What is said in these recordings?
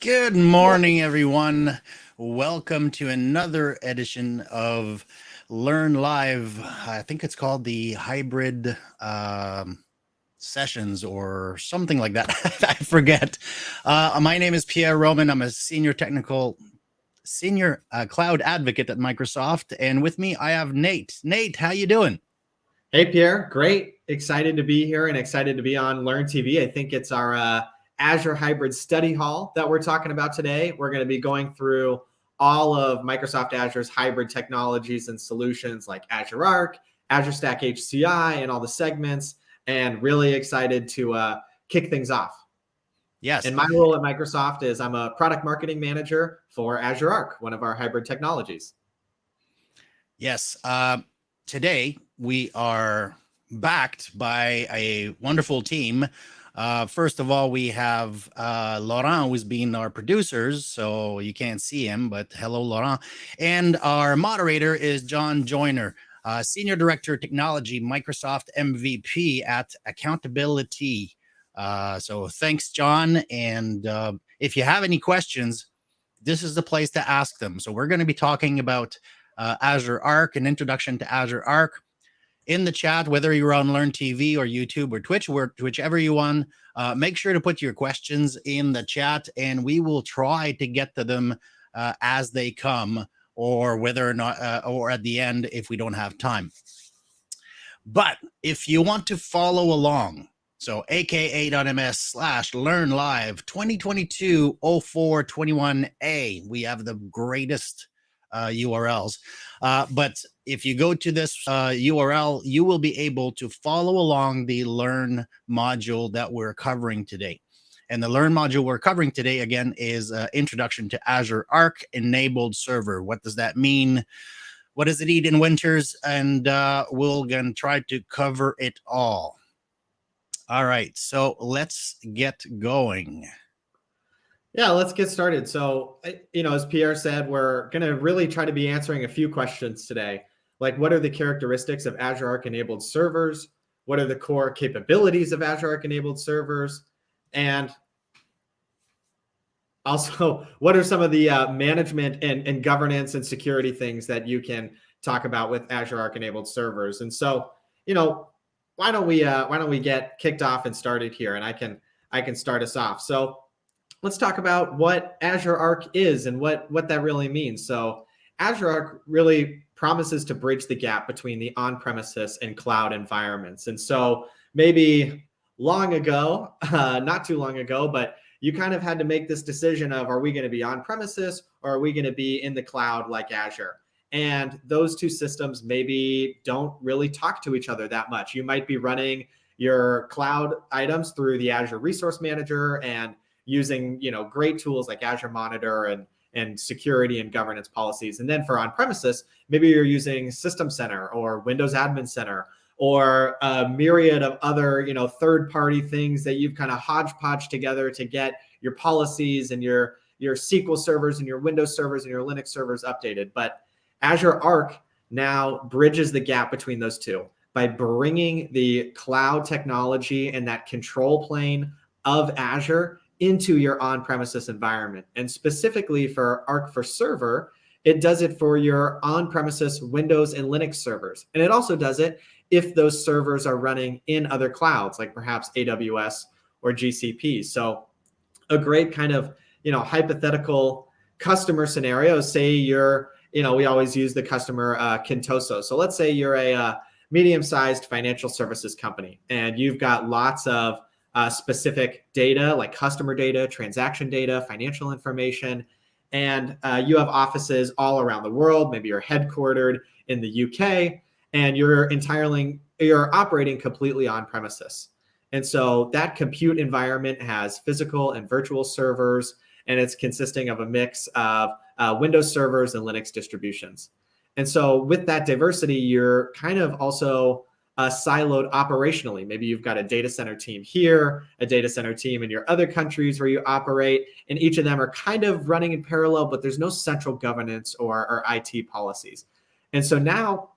Good morning, everyone. Welcome to another edition of Learn Live. I think it's called the hybrid um, sessions or something like that. I forget. Uh, my name is Pierre Roman. I'm a senior technical, senior uh, cloud advocate at Microsoft, and with me I have Nate. Nate, how you doing? Hey, Pierre. Great. Excited to be here and excited to be on Learn TV. I think it's our uh, Azure Hybrid Study Hall that we're talking about today. We're going to be going through all of Microsoft Azure's hybrid technologies and solutions like Azure Arc, Azure Stack HCI, and all the segments, and really excited to uh, kick things off. Yes. And my role at Microsoft is I'm a product marketing manager for Azure Arc, one of our hybrid technologies. Yes. Uh, today we are backed by a wonderful team uh, first of all, we have uh, Laurent, who's been our producers, so you can't see him, but hello, Laurent. And our moderator is John Joyner, uh, Senior Director of Technology, Microsoft MVP at AccountabilIT. Uh, so thanks, John. And uh, if you have any questions, this is the place to ask them. So we're going to be talking about uh, Azure Arc, an introduction to Azure Arc, in the chat, whether you're on Learn TV or YouTube or Twitch, or whichever you want, uh, make sure to put your questions in the chat and we will try to get to them uh, as they come or whether or not, uh, or at the end if we don't have time. But if you want to follow along, so aka.ms slash learn live 2022 04 21A, we have the greatest uh, URLs. Uh, but if you go to this uh, URL, you will be able to follow along the Learn module that we're covering today. And the Learn module we're covering today, again, is uh, Introduction to Azure Arc Enabled Server. What does that mean? What does it eat in winters? And uh, we're going to try to cover it all. All right, so let's get going. Yeah, let's get started. So, you know, as Pierre said, we're going to really try to be answering a few questions today. Like, what are the characteristics of Azure Arc enabled servers? What are the core capabilities of Azure Arc enabled servers? And also, what are some of the uh, management and, and governance and security things that you can talk about with Azure Arc enabled servers? And so, you know, why don't we uh, why don't we get kicked off and started here? And I can I can start us off. So let's talk about what Azure Arc is and what, what that really means. So Azure Arc really promises to bridge the gap between the on-premises and cloud environments. And so maybe long ago, uh, not too long ago, but you kind of had to make this decision of, are we going to be on premises or are we going to be in the cloud like Azure? And those two systems maybe don't really talk to each other that much. You might be running your cloud items through the Azure Resource Manager and using you know great tools like Azure Monitor and and security and governance policies. And then for on-premises, maybe you're using System Center or Windows Admin Center or a myriad of other, you know, third-party things that you've kind of hodgepodge together to get your policies and your your SQL servers and your Windows servers and your Linux servers updated. But Azure Arc now bridges the gap between those two by bringing the cloud technology and that control plane of Azure into your on-premises environment. And specifically for Arc for Server, it does it for your on-premises Windows and Linux servers. And it also does it if those servers are running in other clouds, like perhaps AWS or GCP. So a great kind of, you know, hypothetical customer scenario, say you're, you know, we always use the customer uh, Contoso. So let's say you're a uh, medium-sized financial services company and you've got lots of uh, specific data like customer data, transaction data, financial information. And uh, you have offices all around the world. Maybe you're headquartered in the UK and you're entirely, you're operating completely on premises. And so that compute environment has physical and virtual servers, and it's consisting of a mix of uh, Windows servers and Linux distributions. And so with that diversity, you're kind of also uh, siloed operationally. Maybe you've got a data center team here, a data center team in your other countries where you operate, and each of them are kind of running in parallel, but there's no central governance or, or IT policies. And so now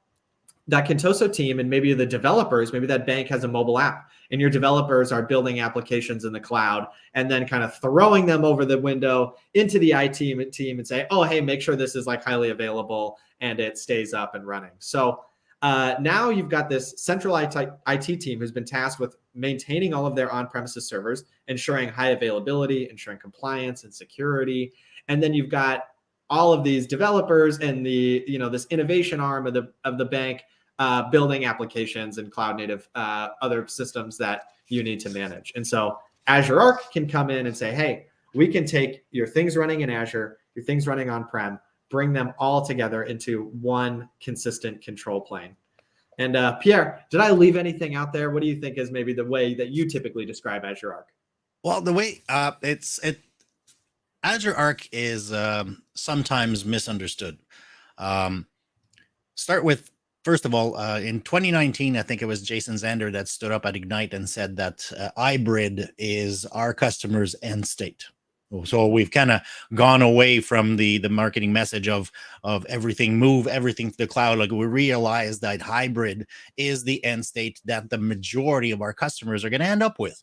that Contoso team and maybe the developers, maybe that bank has a mobile app and your developers are building applications in the cloud and then kind of throwing them over the window into the IT team and say, oh, hey, make sure this is like highly available and it stays up and running. So uh, now you've got this central IT, IT team who's been tasked with maintaining all of their on-premises servers, ensuring high availability, ensuring compliance and security. And then you've got all of these developers and the, you know, this innovation arm of the, of the bank uh, building applications and cloud native uh, other systems that you need to manage. And so Azure Arc can come in and say, hey, we can take your things running in Azure, your things running on-prem, bring them all together into one consistent control plane. And uh, Pierre, did I leave anything out there? What do you think is maybe the way that you typically describe Azure Arc? Well, the way uh, it's it Azure Arc is um, sometimes misunderstood. Um, start with first of all, uh, in 2019, I think it was Jason Zander that stood up at Ignite and said that uh, hybrid is our customers' end state. So we've kind of gone away from the the marketing message of of everything move everything to the cloud. Like we realize that hybrid is the end state that the majority of our customers are going to end up with.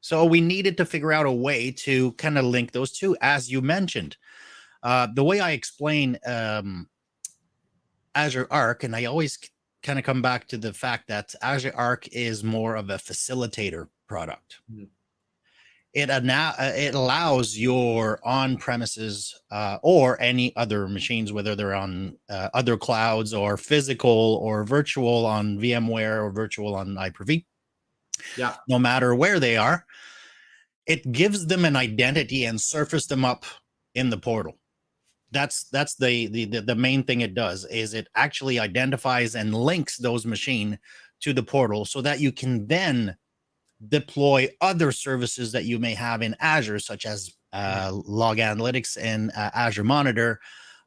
So we needed to figure out a way to kind of link those two, as you mentioned. Uh, the way I explain um, Azure Arc, and I always kind of come back to the fact that Azure Arc is more of a facilitator product. Mm -hmm it uh, it allows your on-premises uh, or any other machines, whether they're on uh, other clouds or physical or virtual on VMware or virtual on Hyper-V. Yeah. No matter where they are, it gives them an identity and surface them up in the portal. That's that's the the the main thing it does is it actually identifies and links those machine to the portal so that you can then deploy other services that you may have in Azure, such as uh, log analytics and uh, Azure Monitor,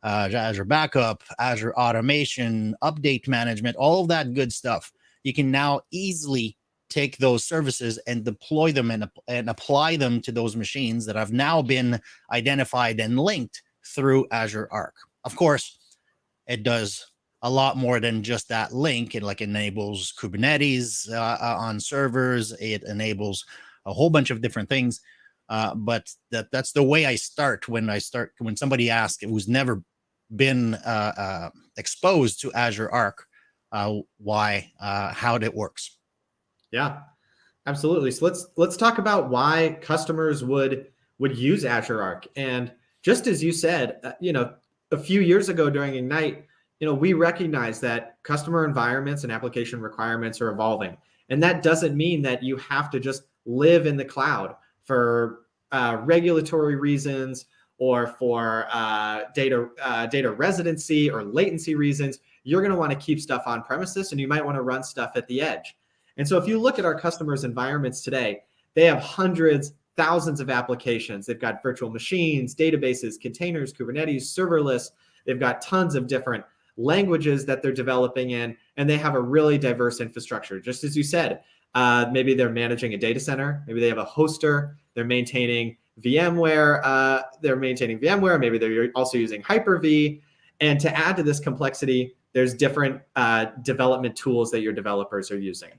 uh, Azure Backup, Azure Automation, Update Management, all of that good stuff. You can now easily take those services and deploy them and, and apply them to those machines that have now been identified and linked through Azure Arc. Of course, it does a lot more than just that link. It like enables Kubernetes uh, uh, on servers. It enables a whole bunch of different things. Uh, but that that's the way I start when I start when somebody asks who's never been uh, uh exposed to Azure Arc, uh, why how it works. Yeah, absolutely. So let's let's talk about why customers would would use Azure Arc. And just as you said, you know, a few years ago during Ignite, you know, we recognize that customer environments and application requirements are evolving. And that doesn't mean that you have to just live in the cloud for uh, regulatory reasons or for uh, data, uh, data residency or latency reasons. You're going to want to keep stuff on premises and you might want to run stuff at the edge. And so if you look at our customers' environments today, they have hundreds, thousands of applications. They've got virtual machines, databases, containers, Kubernetes, serverless. They've got tons of different languages that they're developing in, and they have a really diverse infrastructure. Just as you said, uh, maybe they're managing a data center, maybe they have a hoster, they're maintaining VMware, uh, they're maintaining VMware, maybe they're also using Hyper-V. And to add to this complexity, there's different uh, development tools that your developers are using.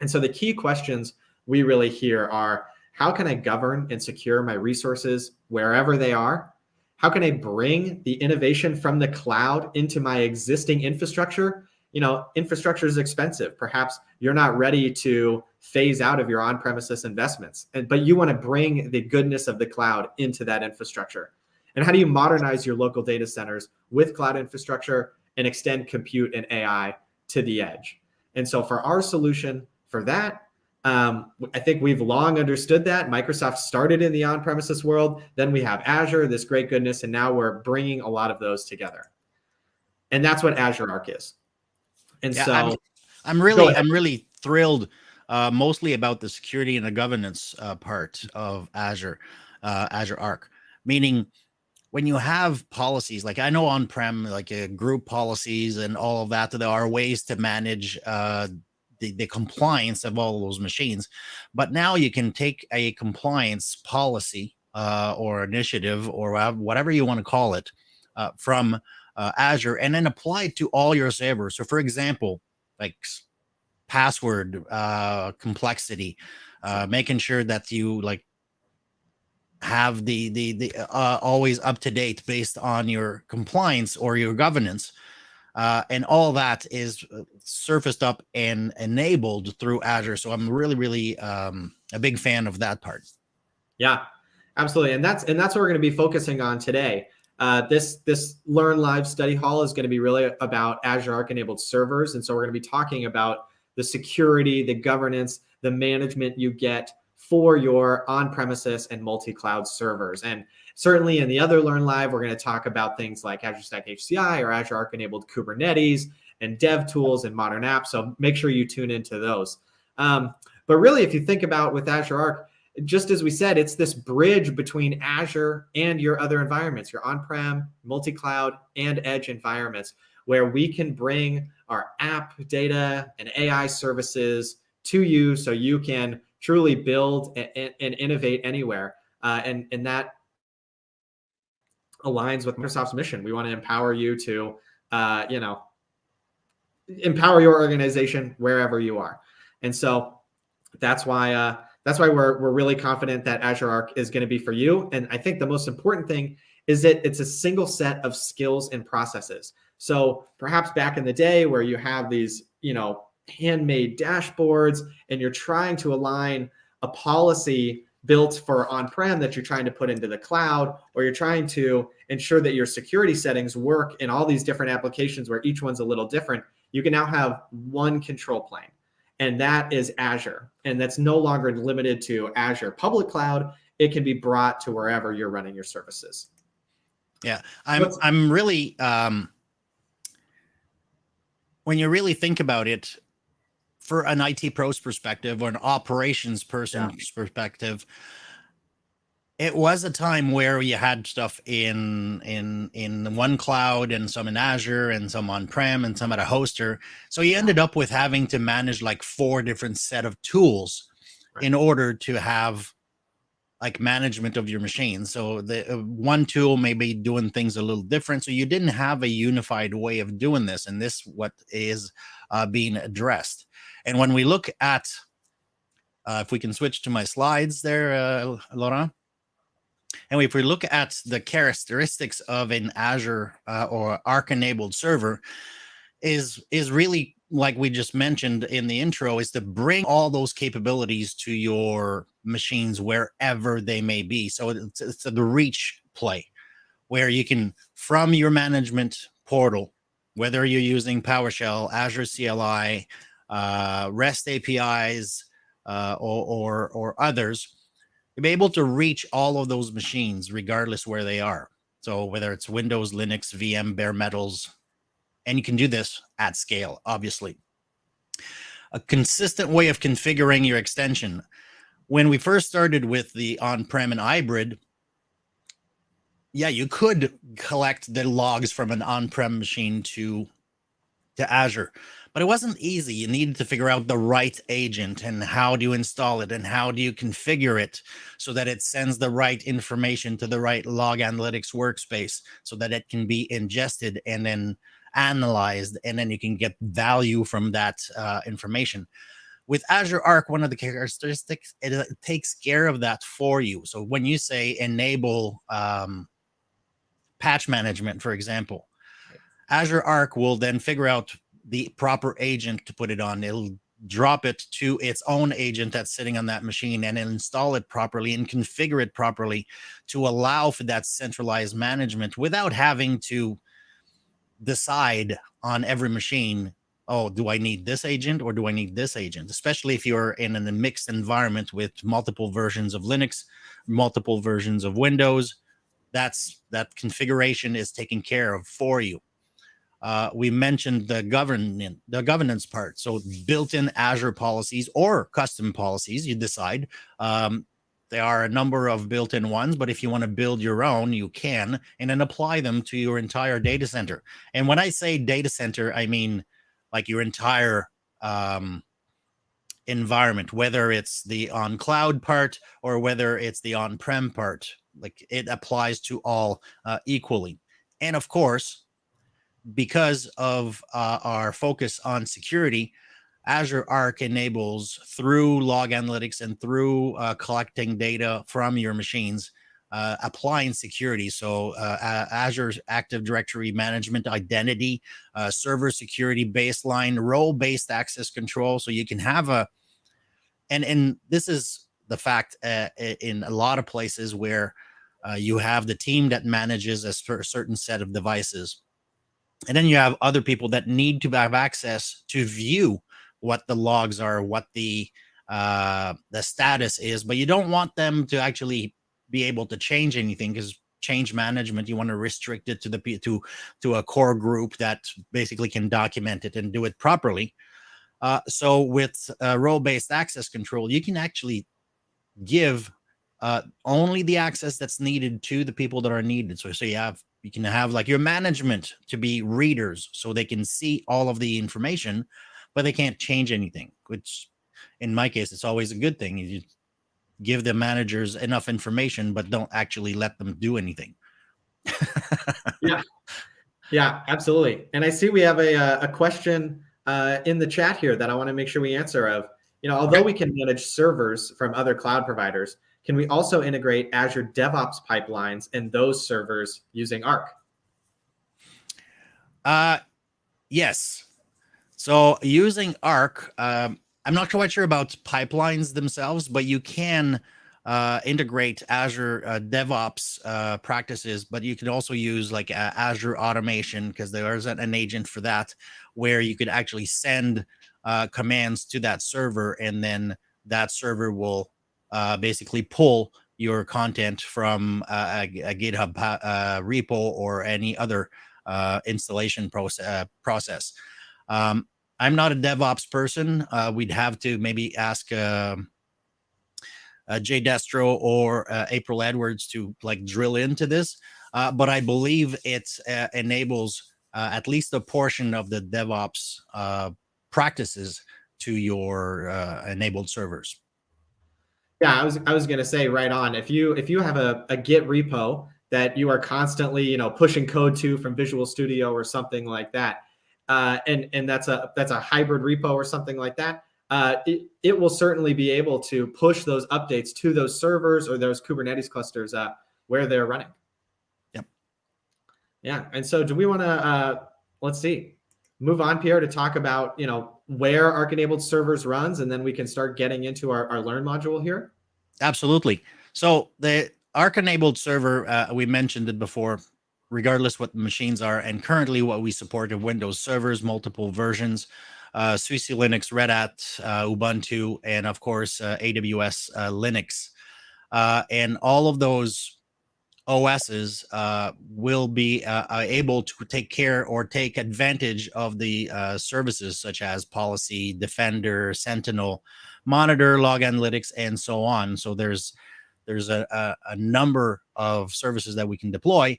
And so the key questions we really hear are, how can I govern and secure my resources wherever they are? How can I bring the innovation from the cloud into my existing infrastructure? You know, infrastructure is expensive. Perhaps you're not ready to phase out of your on-premises investments, but you want to bring the goodness of the cloud into that infrastructure. And how do you modernize your local data centers with cloud infrastructure and extend compute and AI to the edge? And so for our solution for that, um, I think we've long understood that. Microsoft started in the on-premises world. Then we have Azure, this great goodness, and now we're bringing a lot of those together. And that's what Azure Arc is. And yeah, so I'm, I'm really, I'm really thrilled, uh, mostly about the security and the governance uh, part of Azure, uh, Azure Arc, meaning when you have policies like I know on prem, like uh, group policies and all of that, there are ways to manage uh, the, the compliance of all those machines. But now you can take a compliance policy uh, or initiative or whatever you want to call it uh, from uh, Azure and then apply it to all your servers. So, for example, like password uh, complexity, uh, making sure that you like have the the the uh, always up to date based on your compliance or your governance. Uh, and all that is uh, surfaced up and enabled through Azure. So I'm really, really um, a big fan of that part. Yeah, absolutely, and that's and that's what we're going to be focusing on today. Uh, this this Learn Live study hall is going to be really about Azure Arc enabled servers, and so we're going to be talking about the security, the governance, the management you get for your on-premises and multi-cloud servers. And certainly in the other Learn Live, we're going to talk about things like Azure Stack HCI or Azure Arc enabled Kubernetes and dev tools and modern apps. So make sure you tune into those. Um, but really, if you think about with Azure Arc, just as we said, it's this bridge between Azure and your other environments, your on-prem, multi-cloud, and edge environments, where we can bring our app data and AI services to you so you can truly build and, and innovate anywhere. Uh, and, and that aligns with Microsoft's mission. We want to empower you to, uh, you know, empower your organization wherever you are. And so that's why uh, that's why we're we're really confident that Azure Arc is going to be for you. And I think the most important thing is that it's a single set of skills and processes. So perhaps back in the day where you have these, you know, handmade dashboards and you're trying to align a policy built for on-prem that you're trying to put into the cloud, or you're trying to ensure that your security settings work in all these different applications where each one's a little different, you can now have one control plane. And that is Azure. And that's no longer limited to Azure public cloud. It can be brought to wherever you're running your services. Yeah, I'm I'm really um when you really think about it, for an IT pros perspective or an operations person's yeah. perspective, it was a time where you had stuff in in in one cloud and some in Azure and some on-prem and some at a hoster. So you ended up with having to manage like four different set of tools right. in order to have like management of your machine. So the uh, one tool may be doing things a little different. So you didn't have a unified way of doing this, and this what is uh, being addressed. And when we look at, uh, if we can switch to my slides there, uh, Laurent, and if we look at the characteristics of an Azure uh, or Arc enabled server, is is really like we just mentioned in the intro, is to bring all those capabilities to your machines wherever they may be. So it's, it's the reach play where you can, from your management portal, whether you're using PowerShell, Azure CLI, uh, REST APIs, uh, or, or, or others, you'll be able to reach all of those machines regardless where they are. So whether it's Windows, Linux, VM, bare metals, and you can do this at scale, obviously. A consistent way of configuring your extension. When we first started with the on-prem and hybrid, yeah, you could collect the logs from an on-prem machine to, to Azure, but it wasn't easy. You needed to figure out the right agent and how do you install it and how do you configure it so that it sends the right information to the right log analytics workspace so that it can be ingested and then analyzed, and then you can get value from that uh, information. With Azure Arc, one of the characteristics, it, it, takes care of that for you. So when you say enable um, patch management, for example, Azure Arc will then figure out the proper agent to put it on. It'll drop it to its own agent that's sitting on that machine and install it properly and configure it properly to allow for that centralized management without having to decide on every machine oh do i need this agent or do i need this agent especially if you're in a mixed environment with multiple versions of linux multiple versions of windows that's that configuration is taken care of for you uh, we mentioned the governance the governance part so built-in azure policies or custom policies you decide um, There are a number of built-in ones, but if you want to build your own, you can, and then apply them to your entire data center. And when I say data center, I mean like your entire um, environment, whether it's the on cloud part or whether it's the on-prem part, like it applies to all uh, equally. And of course, because of uh, our focus on security, Azure Arc enables through log analytics and through uh, collecting data from your machines, uh, applying security. So uh, Azure's Active Directory Management Identity, uh, server security baseline, role-based access control. So you can have a, and, and this is the fact uh, in a lot of places where uh, you have the team that manages a certain set of devices. And then you have other people that need to have access to view what the logs are, what the uh, the status is, but you don't want them to actually be able to change anything because change management you want to restrict it to the to to a core group that basically can document it and do it properly. Uh, so with uh, role-based access control, you can actually give uh, only the access that's needed to the people that are needed. So, so you have you can have like your management to be readers so they can see all of the information, but they can't change anything, which in my case, it's always a good thing. You give the managers enough information, but don't actually let them do anything. yeah, yeah, absolutely. And I see we have a, uh, a question uh, in the chat here that I want to make sure we answer of, you know, although we can manage servers from other cloud providers, can we also integrate Azure DevOps pipelines in those servers using Arc? Uh, yes. So using Arc, um, I'm not quite sure about pipelines themselves, but you can uh, integrate Azure uh, DevOps uh, practices, but you can also use like Azure automation because there is an, agent for that where you could actually send uh, commands to that server and then that server will uh, basically pull your content from a, a GitHub repo or any other installation process. process. Um, I'm not a DevOps person. Uh, we'd have to maybe ask uh, uh, Jay Destro or uh, April Edwards to like drill into this. Uh, but I believe it uh, enables at least a portion of the DevOps practices to your enabled servers. Yeah, I was I was gonna say right on. If you if you have a, a Git repo that you are constantly you know pushing code to from Visual Studio or something like that, uh, and and that's a that's a hybrid repo or something like that, uh, it, it will certainly be able to push those updates to those servers or those Kubernetes clusters uh, where they're running. Yep. Yeah. And so do we want to, uh, let's see, move on, Pierre, to talk about, you know, where Arc enabled servers runs, and then we can start getting into our, our learn module here? Absolutely. So the Arc enabled server, uh, we mentioned it before, regardless what the machines are. And currently what we support are Windows servers, multiple versions, uh, SUSE Linux, Red Hat, uh, Ubuntu, and of course, uh, AWS uh, Linux. Uh, and all of those OSs uh, will be uh, uh, able to take care or take advantage of the uh, services such as Policy, Defender, Sentinel, Monitor, Log Analytics, and so on. So there's there's a, a, a number of services that we can deploy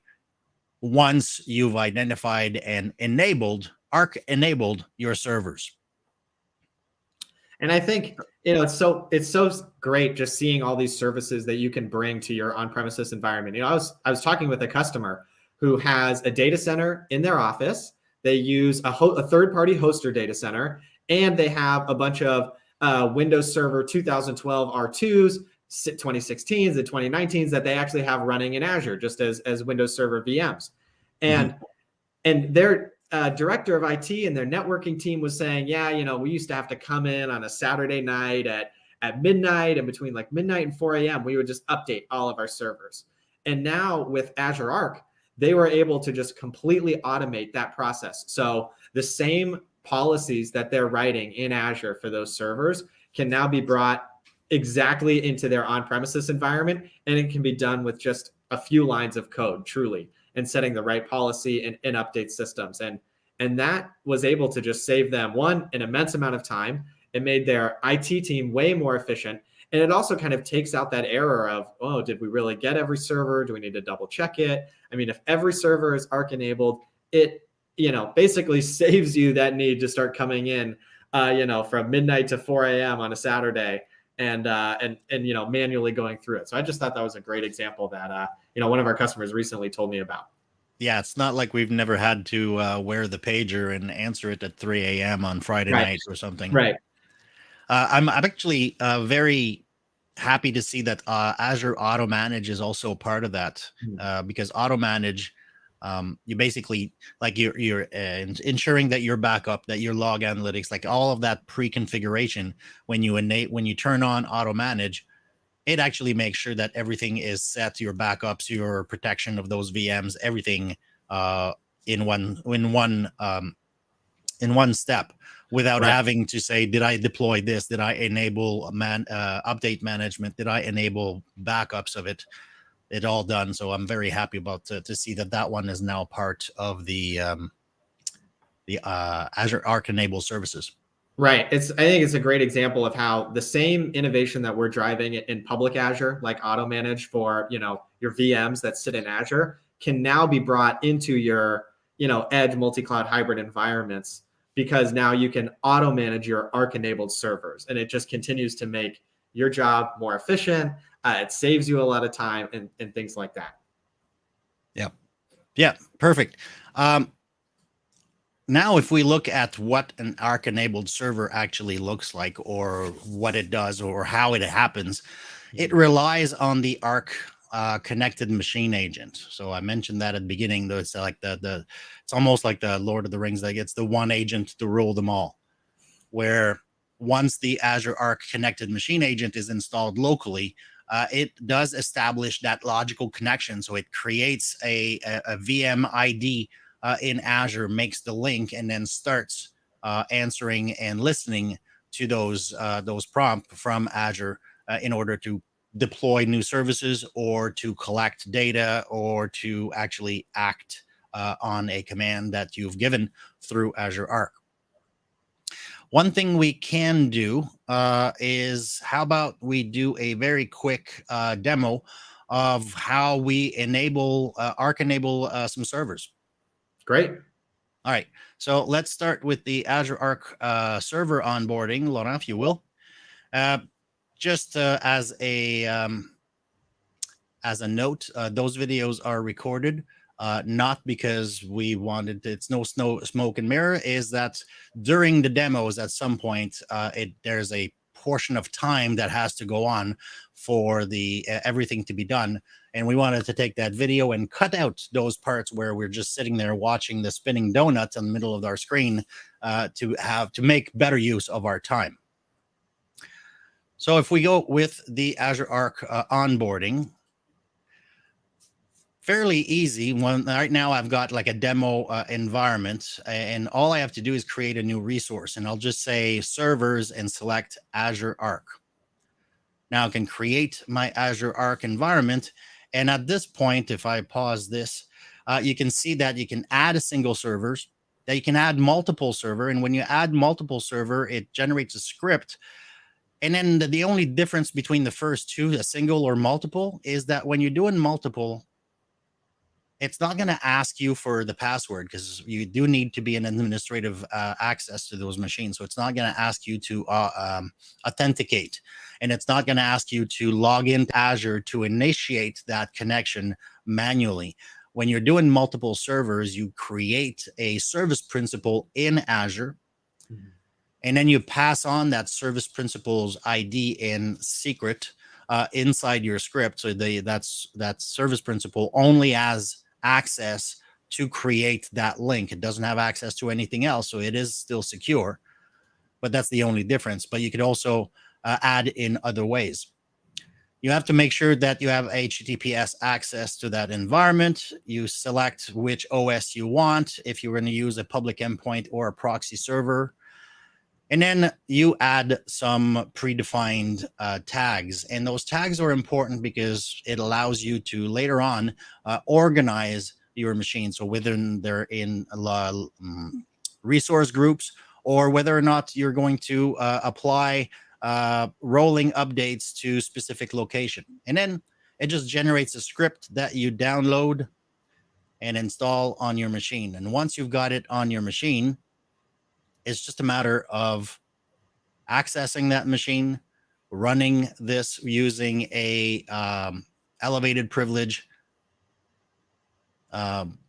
once you've identified and enabled arc enabled your servers and i think you know it's so it's so great just seeing all these services that you can bring to your on-premises environment you know i was i was talking with a customer who has a data center in their office they use a, a third-party hoster data center and they have a bunch of uh, windows server 2012 r2s 2016s and 2019s that they actually have running in Azure just as as Windows Server VMs. And mm-hmm. and their uh, director of IT and their networking team was saying, yeah, you know, we used to have to come in on a Saturday night at at midnight and between like midnight and 4 a.m. we would just update all of our servers. And now with Azure Arc, they were able to just completely automate that process. So the same policies that they're writing in Azure for those servers can now be brought exactly into their on-premises environment and it can be done with just a few lines of code truly and setting the right policy and, and update systems and and that was able to just save them one an immense amount of time it made their IT team way more efficient And it also kind of takes out that error of, oh, did we really get every server? Do we need to double check it? I mean, if every server is Arc enabled, it, you know, basically saves you that need to start coming in, uh, you know, from midnight to 4 a.m. on a Saturday and uh, and and you know manually going through it. So I just thought that was a great example that uh, you know one of our customers recently told me about. Yeah, it's not like we've never had to uh, wear the pager and answer it at 3 a.m. on Friday Right. night or something. Right. Uh, I'm, I'm actually uh, very happy to see that uh, Azure Automanage is also a part of that Mm. uh, because Automanage, um, you basically like you're you're uh, ensuring that your backup, that your log analytics, like all of that pre-configuration when you innate when you turn on Automanage, it actually makes sure that everything is set, your backups, your protection of those VMs, everything uh, in one in one um, in one step without Right. having to say, did I deploy this? Did I enable man uh, update management? Did I enable backups of it? It all done. So I'm very happy about to, to see that that one is now part of the um, the uh, Azure Arc enabled services. Right. It's I think it's a great example of how the same innovation that we're driving in public Azure, like auto manage for, you know, your VMs that sit in Azure, can now be brought into your, you know, edge multi-cloud hybrid environments because now you can auto manage your Arc enabled servers and it just continues to make your job more efficient. Uh, it saves you a lot of time and, and things like that. Yeah, Yeah. perfect. Um, now, if we look at what an Arc enabled server actually looks like, or what it does, or how it happens, it relies on the Arc uh, connected machine agent. So I mentioned that at the beginning. Though it's like the the it's almost like the Lord of the Rings. Like it's the one agent to rule them all. Where once the Azure Arc connected machine agent is installed locally, uh, it does establish that logical connection. So it creates a, a, a VM ID uh, in Azure, makes the link, and then starts uh, answering and listening to those uh, those prompts from Azure uh, in order to deploy new services or to collect data or to actually act uh, on a command that you've given through Azure Arc. One thing we can do uh, is how about we do a very quick uh, demo of how we enable uh, Arc enable uh, some servers. Great. All right, so let's start with the Azure Arc uh, server onboarding, Laurent, if you will. Uh, just uh, as a um, as a note, uh, those videos are recorded, uh, not because we wanted to, it's no snow smoke and mirror. Is that during the demos at some point, uh, it there's a portion of time that has to go on for the everything to be done and we wanted to take that video and cut out those parts where we're just sitting there watching the spinning donuts in the middle of our screen uh, to have to make better use of our time. So if we go with the Azure Arc uh, onboarding, fairly easy. One right now, I've got like a demo uh, environment, and all I have to do is create a new resource, and I'll just say servers and select Azure Arc. Now I can create my Azure Arc environment, and at this point, if I pause this, uh, you can see that you can add a single servers, that you can add multiple server, and when you add multiple server, it generates a script. And then the, the only difference between the first two, a single or multiple, is that when you're doing multiple, it's not going to ask you for the password because you do need to be an administrative uh, access to those machines. So it's not going to ask you to uh, um, authenticate, and it's not going to ask you to log into Azure to initiate that connection manually. When you're doing multiple servers, you create a service principal in Azure, Mhm. and then you pass on that service principal's ID in secret uh, inside your script. So the that's that service principal only has access to create that link. It doesn't have access to anything else, so it is still secure. But that's the only difference. But you could also uh, add in other ways. You have to make sure that you have HTTPS access to that environment. You select which OS you want if you're going to use a public endpoint or a proxy server. And then you add some predefined uh, tags. And those tags are important because it allows you to later on uh, organize your machine. So whether they're in uh, resource groups or whether or not you're going to uh, apply uh, rolling updates to specific location. And then it just generates a script that you download and install on your machine. And once you've got it on your machine, it's just a matter of accessing that machine, running this using a um, elevated privilege um,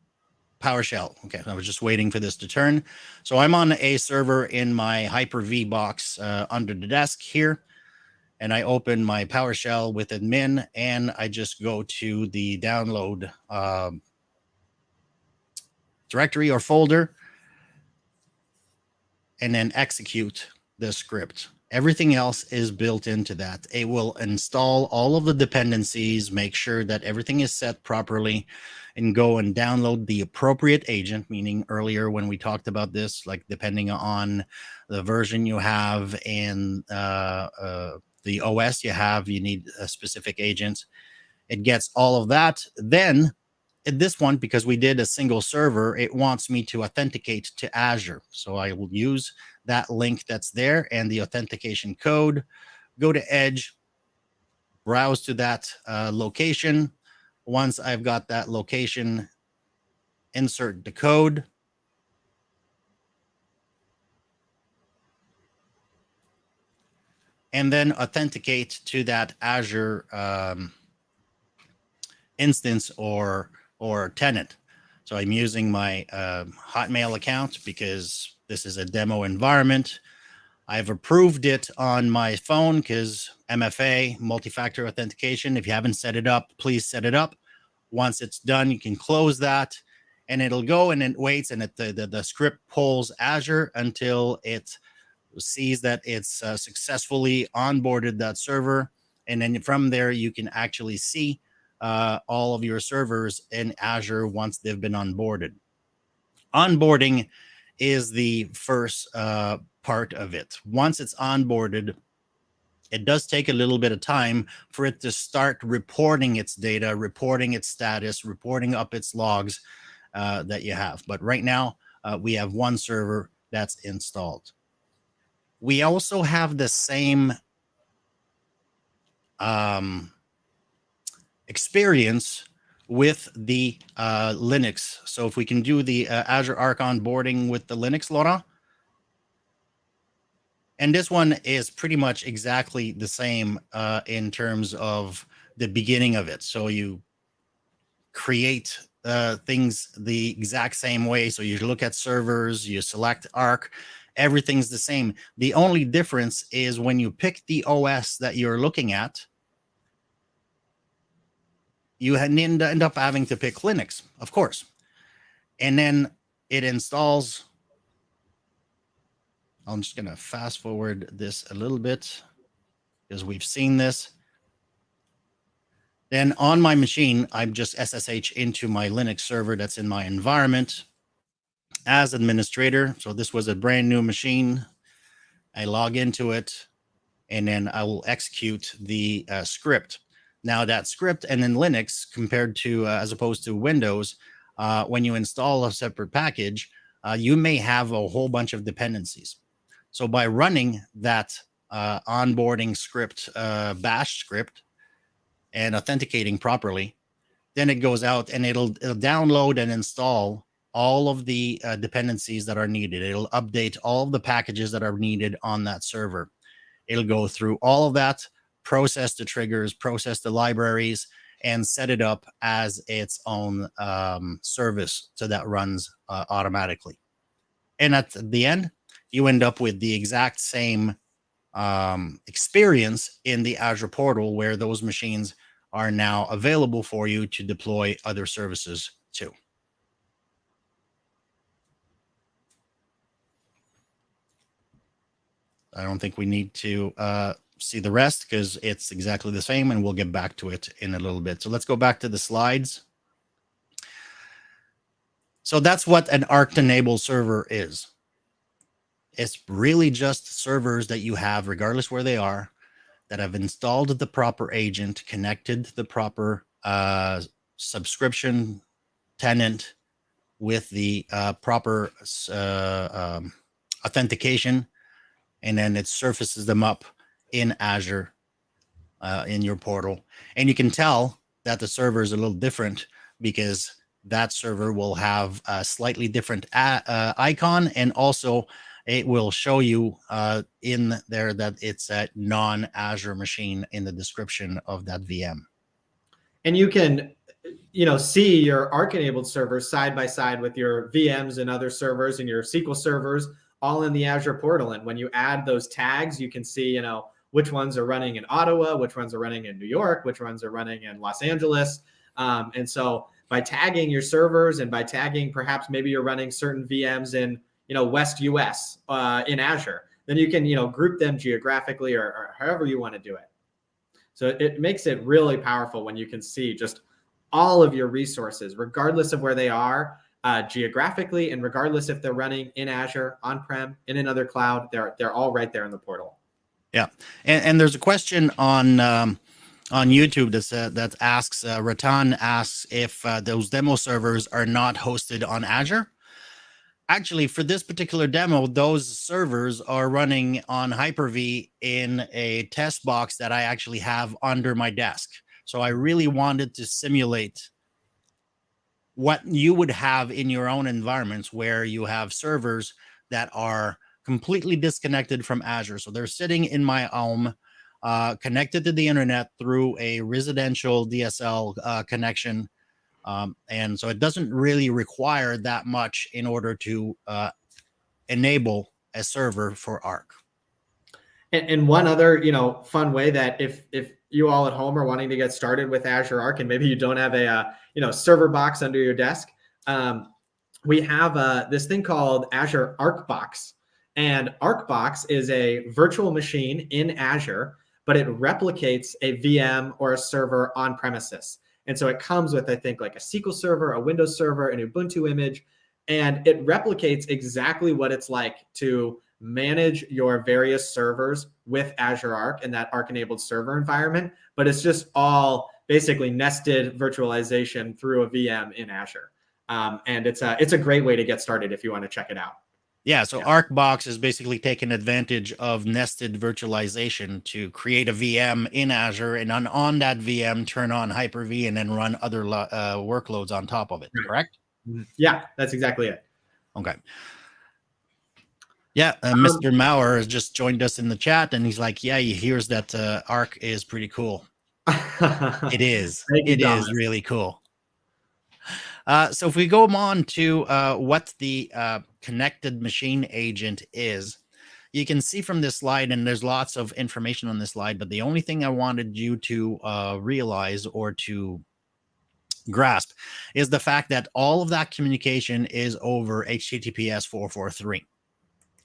PowerShell. Okay, I was just waiting for this to turn. So I'm on a server in my Hyper-V box uh, under the desk here. And I open my PowerShell with admin and I just go to the download um, directory or folder and then execute the script. Everything else is built into that. It will install all of the dependencies, make sure that everything is set properly, and go and download the appropriate agent, meaning earlier when we talked about this, like depending on the version you have and uh, uh, the OS you have, you need a specific agent. It gets all of that. Then this one, because we did a single server, it wants me to authenticate to Azure. So I will use that link that's there and the authentication code, go to Edge, browse to that uh, location. Once I've got that location, insert the code. And then authenticate to that Azure um, instance or or tenant. So I'm using my uh, Hotmail account because this is a demo environment. I've approved it on my phone because MFA, multi-factor authentication. If you haven't set it up, please set it up. Once it's done, you can close that and it'll go and it waits and it, the, the, the script pulls Azure until it sees that it's uh, successfully onboarded that server. And then from there, you can actually see uh, all of your servers in Azure once they've been onboarded. Onboarding is the first uh, part of it. Once it's onboarded, it does take a little bit of time for it to start reporting its data, reporting its status, reporting up its logs uh, that you have. But right now, uh, we have one server that's installed. We also have the same um, experience with the uh, Linux. So if we can do the uh, Azure Arc onboarding with the Linux, Laurent. And this one is pretty much exactly the same uh, in terms of the beginning of it. So you create uh, things the exact same way. So you look at servers, you select Arc, everything's the same. The only difference is when you pick the OS that you're looking at, you end, up having to pick Linux, of course. And then it installs. I'm just going to fast forward this a little bit because we've seen this. Then on my machine, I'm just SSH into my Linux server that's in my environment as administrator. So this was a brand new machine. I log into it and then I will execute the uh, script. Now that script and then Linux compared to uh, as opposed to Windows, uh, when you install a separate package, uh, you may have a whole bunch of dependencies. So by running that uh, onboarding script, uh, bash script, and authenticating properly, then it goes out and it'll, it'll download and install all of the uh, dependencies that are needed. It'll update all of the packages that are needed on that server. It'll go through all of that process the triggers, process the libraries, and set it up as its own um, service so that runs uh, automatically. And at the end, you end up with the exact same um, experience in the Azure portal where those machines are now available for you to deploy other services to. I don't think we need to uh, see the rest because it's exactly the same and we'll get back to it in a little bit. So let's go back to the slides. So that's what an Arc-enabled server is. It's really just servers that you have, regardless where they are, that have installed the proper agent, connected the proper uh, subscription tenant with the uh, proper uh, um, authentication, and then it surfaces them up in Azure uh, in your portal. And you can tell that the server is a little different because that server will have a slightly different uh, icon and also it will show you uh, in there that it's a non-Azure machine in the description of that VM. And you can, you know, see your Arc-enabled servers side by side with your VMs and other servers and your SQL servers all in the Azure portal. And when you add those tags, you can see, you know, which ones are running in Ottawa, which ones are running in New York, which ones are running in Los Angeles. Um, and so by tagging your servers and by tagging perhaps maybe you're running certain VMs in you know West US uh, in Azure, then you can you know group them geographically or, or however you want to do it. So it makes it really powerful when you can see just all of your resources, regardless of where they are uh, geographically, and regardless if they're running in Azure, on-prem, in another cloud, they're they're all right there in the portal. Yeah, and, and there's a question on um, on YouTube that uh, that asks uh, Ratan asks if uh, those demo servers are not hosted on Azure. Actually, for this particular demo, those servers are running on Hyper-V in a test box that I actually have under my desk. So I really wanted to simulate what you would have in your own environments where you have servers that are completely disconnected from Azure. So they're sitting in my home, uh, connected to the internet through a residential DSL uh, connection. Um, and so it doesn't really require that much in order to uh, enable a server for Arc. And, and, one other, you know, fun way that if if you all at home are wanting to get started with Azure Arc, and maybe you don't have a uh, you know server box under your desk, um, we have uh, this thing called Azure Arc Box, and ArcBox is a virtual machine in Azure, but it replicates a VM or a server on premises. And so it comes with, I think, like a SQL server, a Windows server, an Ubuntu image, and it replicates exactly what it's like to manage your various servers with Azure Arc and that Arc enabled server environment. But it's just all basically nested virtualization through a VM in Azure. Um, and it's a, it's a great way to get started if you want to check it out. Yeah, so yeah. ArcBox is basically taking advantage of nested virtualization to create a VM in Azure and on, on that VM turn on Hyper-V and then run other uh, workloads on top of it, correct? Mm-hmm. Yeah, that's exactly it. Okay. Yeah, uh, um, Mr. Maurer has just joined us in the chat and he's like, yeah, he hears that uh, Arc is pretty cool. it is. It is really cool. Uh, so if we go on to uh, what the uh, connected machine agent is, you can see from this slide, and there's lots of information on this slide, but the only thing I wanted you to uh, realize or to grasp is the fact that all of that communication is over HTTPS 443.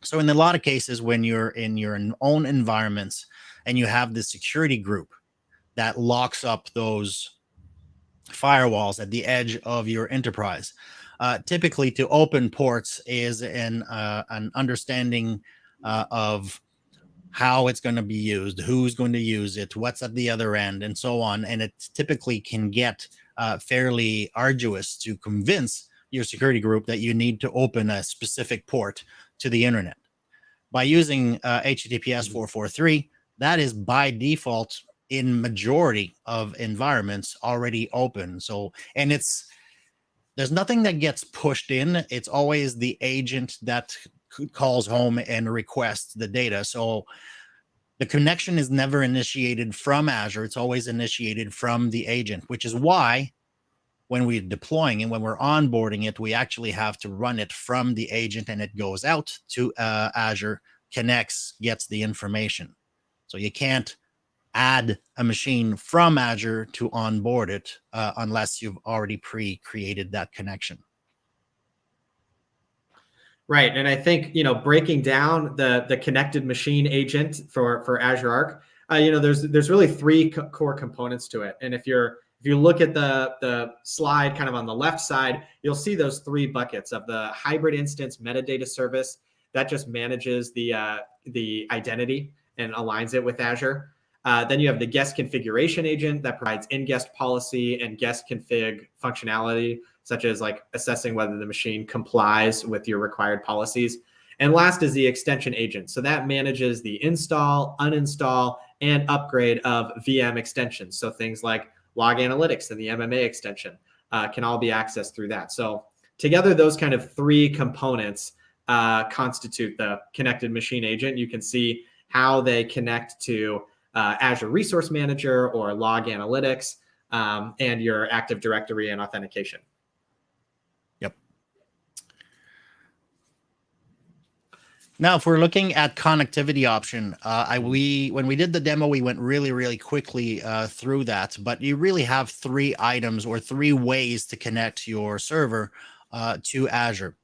So in a lot of cases, when you're in your own environments and you have the security group that locks up those firewalls at the edge of your enterprise. Uh, typically, to open ports is an uh, an understanding uh, of how it's going to be used, who's going to use it, what's at the other end, and so on. And it typically can get uh, fairly arduous to convince your security group that you need to open a specific port to the internet. By using HTTPS uh, 443, mm-hmm. that is by default in majority of environments already open. So, and it's, there's nothing that gets pushed in. It's always the agent that calls home and requests the data. So the connection is never initiated from Azure. It's always initiated from the agent, which is why when we're deploying and when we're onboarding it, we actually have to run it from the agent and it goes out to uh, Azure, connects, gets the information. So you can't add a machine from Azure to onboard it uh, unless you've already pre-created that connection. Right, and I think you know breaking down the the connected machine agent for for Azure Arc, uh, you know there's there's really three co core components to it, and if you're if you look at the the slide kind of on the left side, you'll see those three buckets of the hybrid instance metadata service that just manages the uh, the identity and aligns it with Azure. Uh, then you have the guest configuration agent that provides in-guest policy and guest config functionality, such as like assessing whether the machine complies with your required policies. And last is the extension agent. So that manages the install, uninstall, and upgrade of VM extensions. So things like log analytics and the MMA extension uh, can all be accessed through that. So together, those kind of three components uh, constitute the connected machine agent. You can see how they connect to uh, Azure Resource Manager or Log Analytics um, and your Active Directory and authentication. Yep. Now, if we're looking at connectivity option, uh, I we when we did the demo, we went really really quickly uh, through that. But you really have three items or three ways to connect your server uh, to Azure.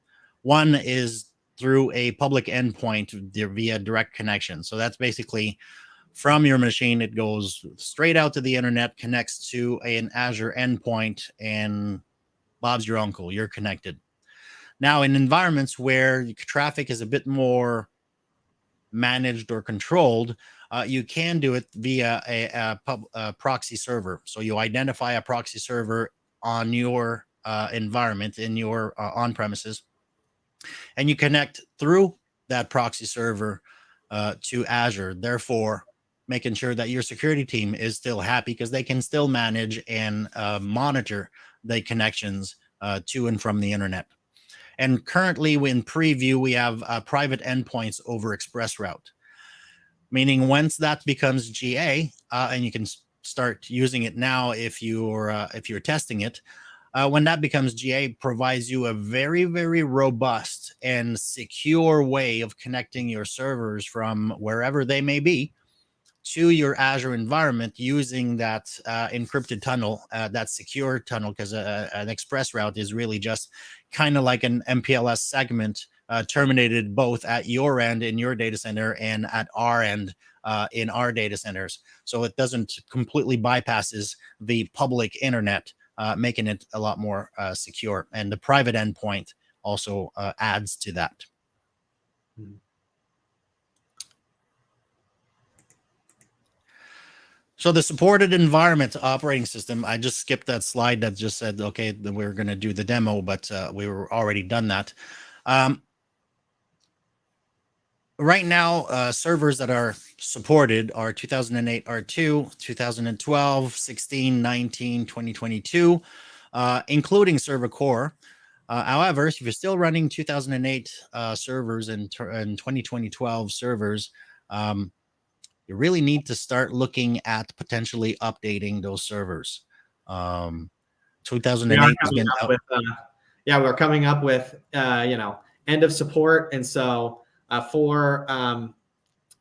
One is through a public endpoint via direct connection. So that's basically from your machine, it goes straight out to the internet, connects to an Azure endpoint, and Bob's your uncle. You're connected. Now, in environments where traffic is a bit more managed or controlled, uh, you can do it via a, a, pub, a, proxy server. So you identify a proxy server on your uh, environment in your uh, on premises and you connect through that proxy server uh, to Azure, therefore making sure that your security team is still happy because they can still manage and uh, monitor the connections uh, to and from the internet. And currently in preview, we have uh, private endpoints over ExpressRoute, meaning once that becomes GA uh, and you can start using it now if you're uh, if you're testing it, uh, when that becomes GA, provides you a very, very robust and secure way of connecting your servers from wherever they may be to your Azure environment using that uh, encrypted tunnel, uh, that secure tunnel, because an express route is really just kind of like an MPLS segment uh, terminated both at your end in your data center and at our end uh, in our data centers. So it doesn't completely bypasses the public internet uh, making it a lot more uh, secure. And the private endpoint also uh, adds to that. Hmm. So the supported environment operating system, I just skipped that slide that just said, okay, we are going to do the demo, but uh, we were already done that. Um, right now, uh, servers that are supported are 2008 R2, 2012, 16, 19, 2022, uh, including server core. Uh, however, if you're still running 2008 uh, servers and, and 2012 servers, um, you really need to start looking at potentially updating those servers. Um, 2008 we with, uh, yeah, we're coming up with, uh, you know, end of support. And so uh, for um,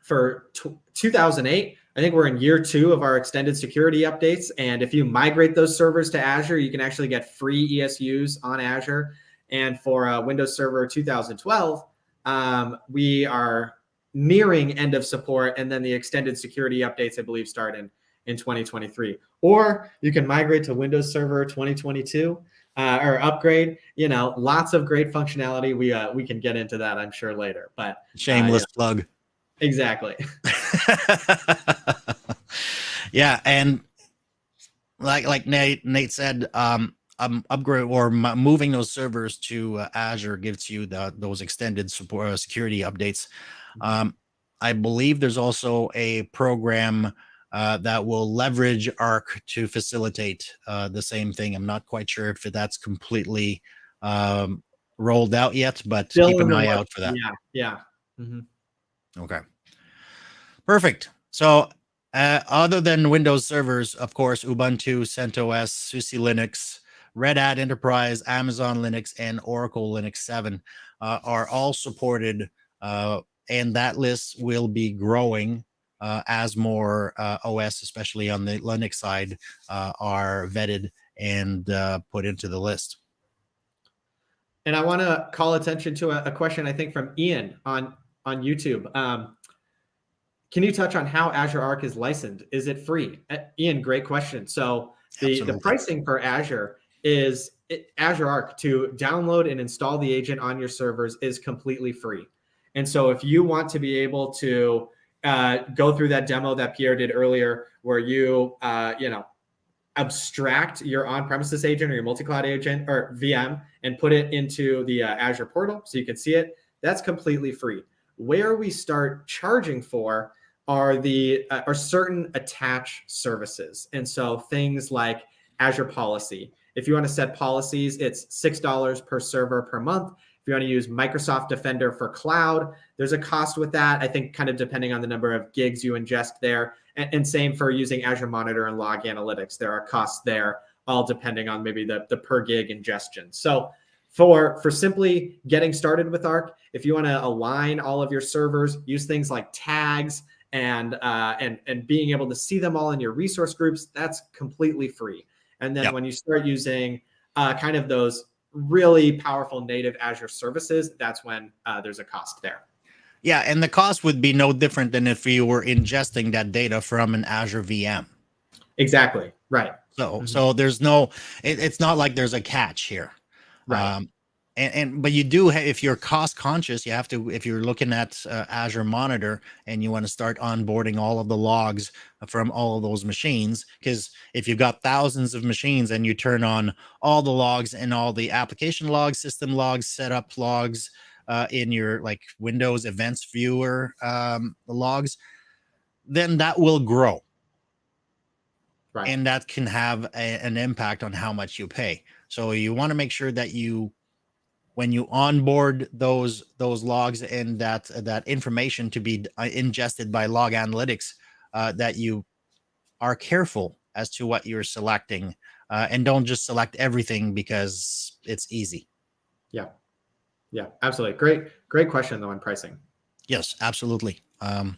for 2008, I think we're in year two of our extended security updates. And if you migrate those servers to Azure, you can actually get free ESUs on Azure. And for uh, Windows Server 2012, um, we are nearing end of support. And then the extended security updates, I believe, start in, in 2023. Or you can migrate to Windows Server 2022 uh, or upgrade. You know, lots of great functionality. We uh, we can get into that, I'm sure, later. But uh, shameless yeah. plug. Exactly. yeah, and like like Nate Nate said, um, um upgrade or moving those servers to uh, Azure gives you the those extended support uh, security updates. Mm-hmm. Um, I believe there's also a program uh, that will leverage Arc to facilitate uh, the same thing. I'm not quite sure if that's completely um, rolled out yet, but Still keep an eye out for that. Yeah, yeah. Mm -hmm. Okay. Perfect. So uh, other than Windows servers, of course, Ubuntu, CentOS, SUSE Linux, Red Hat Enterprise, Amazon Linux, and Oracle Linux 7 uh, are all supported. Uh, and that list will be growing uh, as more uh, OS, especially on the Linux side, uh, are vetted and put into the list. And I want to call attention to a, a, question I think from Ian on on YouTube. Um, can you touch on how Azure Arc is licensed? Is it free? Uh, Ian, great question. So the, the pricing for Azure is it, Azure Arc to download and install the agent on your servers is completely free. And so if you want to be able to uh, go through that demo that Pierre did earlier, where you, uh, you know, abstract your on-premises agent or your multi-cloud agent or VM and put it into the uh, Azure portal so you can see it, That's completely free. Where we start charging for are the uh, are certain attach services. And so things like Azure Policy. If you want to set policies, it's $6 per server per month. If you want to use Microsoft Defender for cloud, there's a cost with that. I think kind of depending on the number of gigs you ingest there. And, and same for using Azure Monitor and Log Analytics. There are costs there, all depending on maybe the, the per gig ingestion. So for for simply getting started with arc if you want to align all of your servers use things like tags and uh, and and being able to see them all in your resource groups that's completely free and then yep. when you start using uh, kind of those really powerful native azure services that's when uh, there's a cost there yeah and the cost would be no different than if you were ingesting that data from an azure vm exactly right so mm -hmm. so there's no it, it's not like there's a catch here Right. Um, and, and but you do have, if you're cost conscious, you have to if you're looking at uh, Azure Monitor and you want to start onboarding all of the logs from all of those machines, because if you've got thousands of machines and you turn on all the logs and all the application logs, system logs, setup logs uh, in your like Windows Events Viewer um, logs, then that will grow. Right. And that can have a, an impact on how much you pay. So you want to make sure that you, when you onboard those those logs and that that information to be uh, ingested by log analytics, uh, that you are careful as to what you're selecting uh, and don't just select everything because it's easy. Yeah. Yeah, absolutely. Great, great question though on pricing. Yes, absolutely. Um,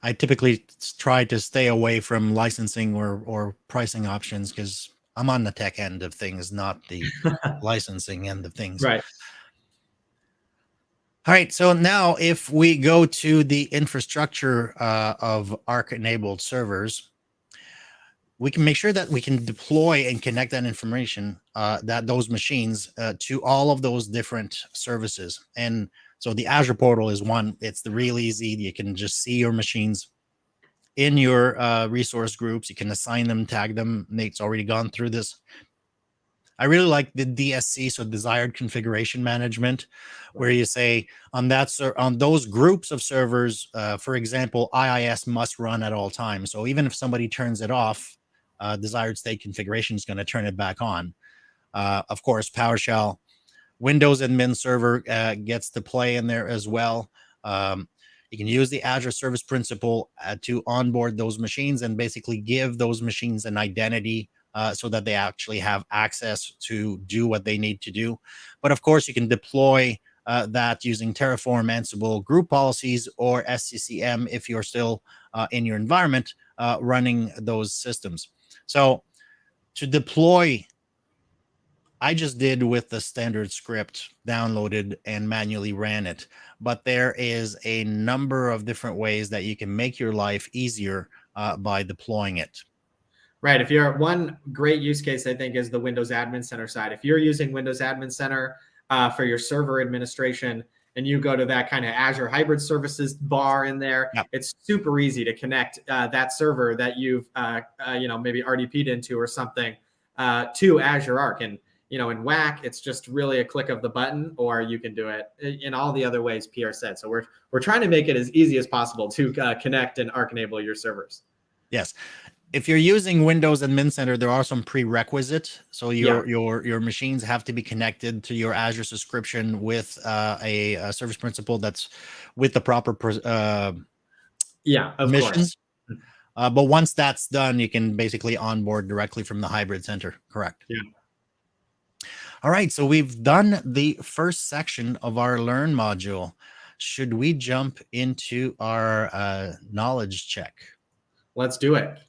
I typically try to stay away from licensing or, or pricing options because I'm on the tech end of things, not the licensing end of things. Right. All right. So now if we go to the infrastructure uh, of ARC enabled servers, we can make sure that we can deploy and connect that information, uh, that those machines uh, to all of those different services. And so the Azure portal is one, it's the real easy. You can just see your machines in your uh, resource groups. You can assign them, tag them. Nate's already gone through this. I really like the DSC, so desired configuration management, where you say on that on those groups of servers, uh, for example, IIS must run at all times. So even if somebody turns it off, uh, desired state configuration is going to turn it back on. Uh, of course, PowerShell, Windows admin server uh, gets to play in there as well. Um, you can use the Azure Service Principal uh, to onboard those machines and basically give those machines an identity uh, so that they actually have access to do what they need to do. But of course, you can deploy uh, that using Terraform, Ansible, group policies, or SCCM if you're still uh, in your environment uh, running those systems. So to deploy I just did with the standard script, downloaded and manually ran it. But there is a number of different ways that you can make your life easier uh, by deploying it. Right. If you're one great use case, I think, is the Windows Admin Center side. If you're using Windows Admin Center uh, for your server administration, and you go to that kind of Azure Hybrid Services bar in there, yep. it's super easy to connect uh, that server that you've, uh, uh, you know, maybe RDP'd into or something uh, to Azure Arc. And you know, in WAC, it's just really a click of the button, or you can do it in all the other ways Pierre said. So we're we're trying to make it as easy as possible to uh, connect and Arc enable your servers. Yes. If you're using Windows Admin Center, there are some prerequisites. So your yeah. your your machines have to be connected to your Azure subscription with uh, a, a, service principal that's with the proper uh, yeah missions. Uh, but once that's done, you can basically onboard directly from the hybrid center. Correct. Yeah. All right, so we've done the first section of our Learn module. Should we jump into our uh, knowledge check? Let's do it.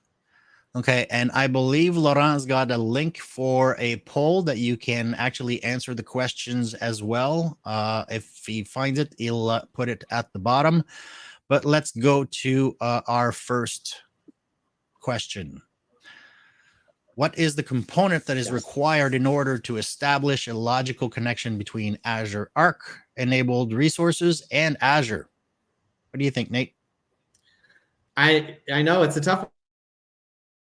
Okay, and I believe Laurent's got a link for a poll that you can actually answer the questions as well. Uh, if he finds it, he'll uh, put it at the bottom. But let's go to uh, our first question. What is the component that is yes. required in order to establish a logical connection between Azure Arc enabled resources and Azure? What do you think, Nate? I I know it's a tough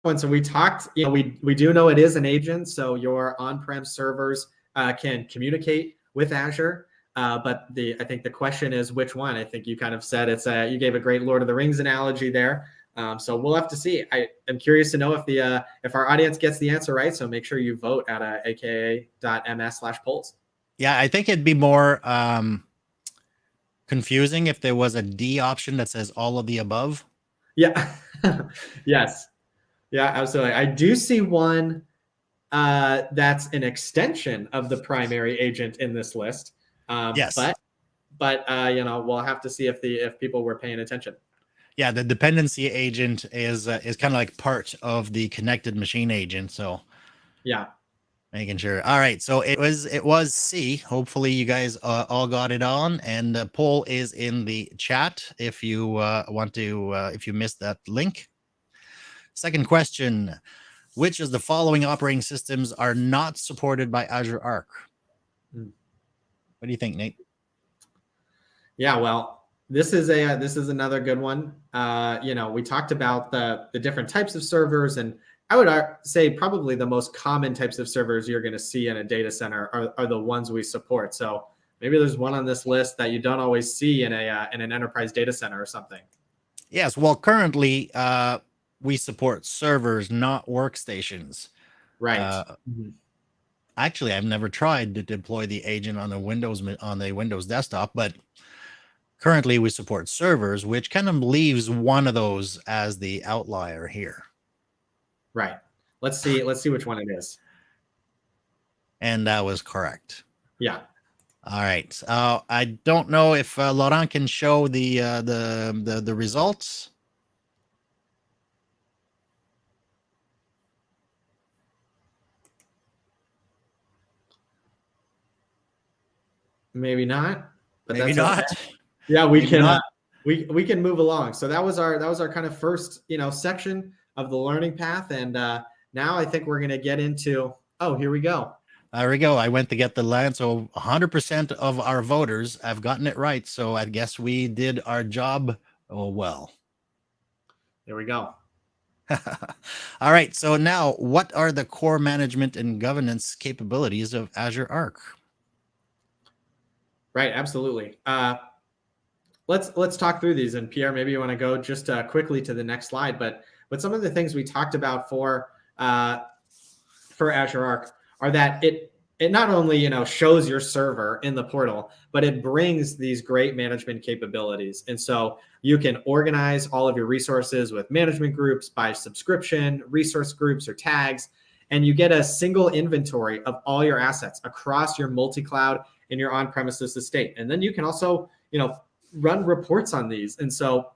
one. So we talked, you know, we we do know it is an agent. So your on-prem servers uh, can communicate with Azure. Uh, but the I think the question is which one. I think you kind of said it's a you gave a great Lord of the Rings analogy there. Um, so we'll have to see. I am curious to know if the uh, if our audience gets the answer right. So make sure you vote at uh, aka.ms slash polls. Yeah, I think it'd be more um, confusing if there was a D option that says all of the above. Yeah. yes. Yeah, absolutely. I do see one uh, that's an extension of the primary agent in this list. Um, yes. But but uh, you know we'll have to see if the if people were paying attention. Yeah, the dependency agent is uh, is kind of like part of the connected machine agent. So yeah, making sure. All right, so it was it was C. Hopefully you guys uh, all got it on, and the poll is in the chat if you uh, want to uh, if you missed that link. Second question: Which of the following operating systems are not supported by Azure Arc? Hmm. What do you think, Nate? Yeah, well, this is a this is another good one. Uh, you know, we talked about the the different types of servers, and I would say probably the most common types of servers you're going to see in a data center are, are the ones we support. So maybe there's one on this list that you don't always see in a uh, in an enterprise data center or something. Yes, well, currently uh, we support servers, not workstations. Right. Uh, mm-hmm actually I've never tried to deploy the agent on the Windows on the Windows desktop, but currently we support servers, which kind of leaves one of those as the outlier here. Right. Let's see. Let's see which one it is. And that was correct. Yeah. All right. Uh, I don't know if uh, Laurent can show the uh, the the the results. Maybe not. But Maybe not. Okay. Yeah, we Maybe can. Uh, we we can move along. So that was our that was our kind of first you know section of the learning path, and uh, now I think we're going to get into. Oh, here we go. There we go. I went to get the land. So 100% of our voters have gotten it right. So I guess we did our job oh, well. There we go. All right. So now, what are the core management and governance capabilities of Azure Arc? Right, absolutely. Uh, let's let's talk through these. And Pierre, maybe you want to go just uh, quickly to the next slide. But but some of the things we talked about for uh, for Azure Arc are that it it not only you know shows your server in the portal, but it brings these great management capabilities. And so you can organize all of your resources with management groups by subscription, resource groups, or tags and you get a single inventory of all your assets across your multi-cloud and your on-premises estate. And then you can also, you know, run reports on these. And so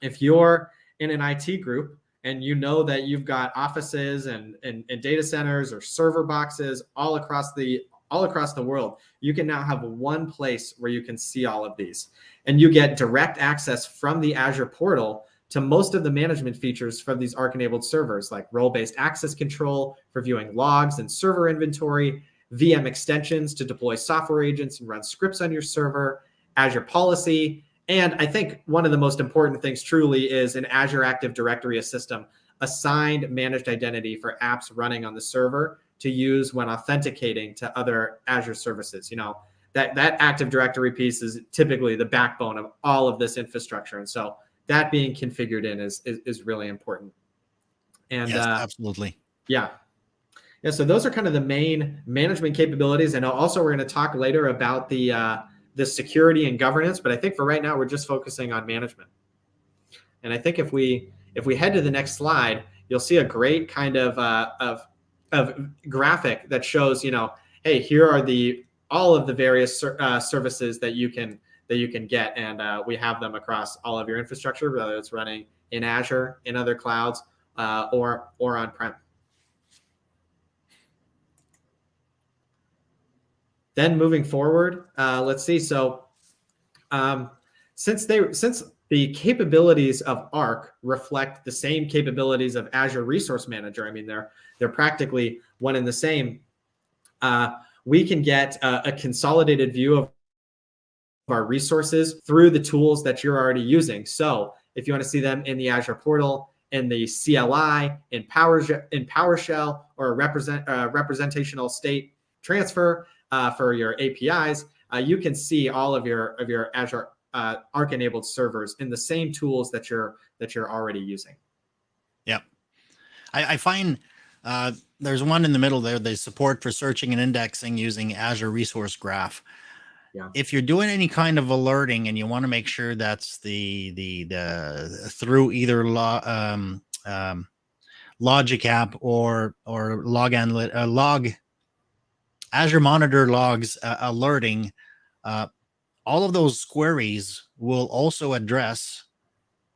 if you're in an IT group and you know that you've got offices and, and, and data centers or server boxes all across the all across the world, you can now have one place where you can see all of these. And you get direct access from the Azure portal to most of the management features from these Arc-enabled servers, like role-based access control for viewing logs and server inventory, VM extensions to deploy software agents and run scripts on your server, Azure policy. And I think one of the most important things truly is an Azure Active Directory system, assigned managed identity for apps running on the server to use when authenticating to other Azure services. You know, that, that Active Directory piece is typically the backbone of all of this infrastructure. And so that being configured in is, is, is really important. And yes, uh, absolutely. Yeah, yeah, so those are kind of the main management capabilities. And also we're going to talk later about the uh, the security and governance, but I think for right now we're just focusing on management. And I think if we if we head to the next slide, you'll see a great kind of uh, of of graphic that shows, you know, hey, here are the all of the various uh, services that you can that you can get, and uh, we have them across all of your infrastructure, whether it's running in Azure, in other clouds, uh, or or on prem. Then moving forward, uh, let's see. So um, since they since the capabilities of Arc reflect the same capabilities of Azure Resource Manager, I mean they're they're practically one and the same. Uh, we can get a, a consolidated view of our resources through the tools that you're already using. So if you want to see them in the Azure portal, in the CLI, in Power in PowerShell, or a represent uh, representational state transfer, uh, for your APIs, uh, you can see all of your of your Azure uh, Arc enabled servers in the same tools that you're that you're already using. Yep, I, I find uh, there's one in the middle there. The support for searching and indexing using Azure Resource Graph. Yeah. If you're doing any kind of alerting and you want to make sure that's the the the through either lo, um, um, Logic app or or log analyt uh, log Azure Monitor logs uh, alerting, uh, all of those queries will also address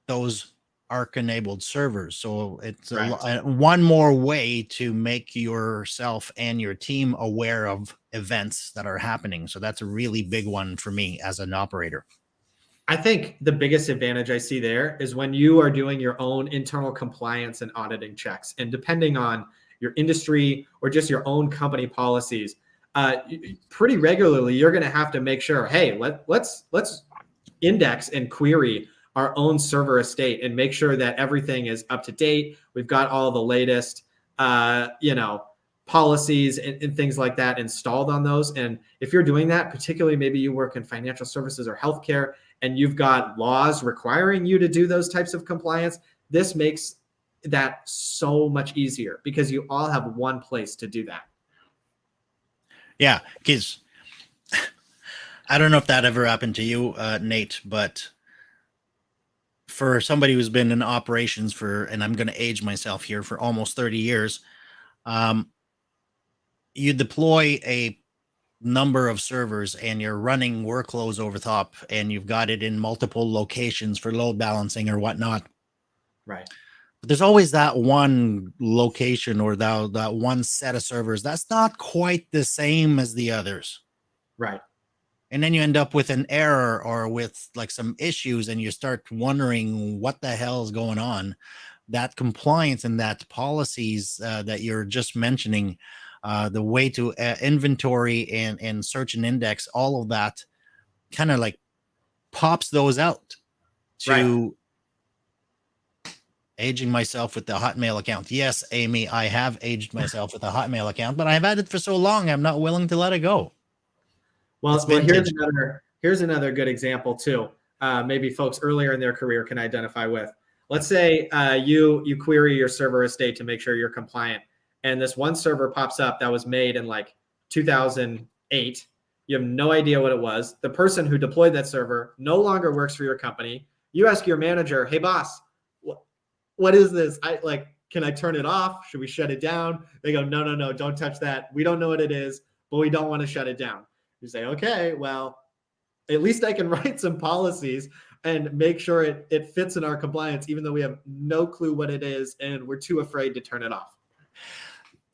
those Arc enabled servers. So it's Right. a, a- one more way to make yourself and your team aware of events that are happening. So that's a really big one for me as an operator. I think the biggest advantage I see there is when you are doing your own internal compliance and auditing checks, and depending on your industry or just your own company policies, uh, pretty regularly you're going to have to make sure, hey, let let's let's index and query our own server estate and make sure that everything is up to date. We've got all the latest, uh, you know, policies and, and things like that installed on those. And if you're doing that, particularly maybe you work in financial services or healthcare, and you've got laws requiring you to do those types of compliance, this makes that so much easier because you all have one place to do that. Yeah, because I don't know if that ever happened to you, uh, Nate, but for somebody who's been in operations for, and I'm going to age myself here for almost 30 years, um, you deploy a number of servers and you're running workloads over top and you've got it in multiple locations for load balancing or whatnot. Right. There's always that one location or that, that one set of servers that's not quite the same as the others. Right. and then you end up with an error or with like some issues and you start wondering what the hell is going on. That compliance and that policies uh, that you're just mentioning uh, the way to uh, inventory and and search and index all of that kind of like pops those out to aging myself with the hotmail account yes amy i have aged myself with a hotmail account but i've had it for so long i'm not willing to let it go Well, well here's another here's another good example too. Uh, maybe folks earlier in their career can identify with. Let's say uh, you you query your server estate to make sure you're compliant, and this one server pops up that was made in like 2008. You have no idea what it was. The person who deployed that server no longer works for your company. You ask your manager, "Hey boss, what is this? I like can I turn it off? Should we shut it down?" They go, "No, no, no, don't touch that. We don't know what it is, but we don't want to shut it down." You say, "Okay, well, at least I can write some policies and make sure it, it fits in our compliance, even though we have no clue what it is and we're too afraid to turn it off.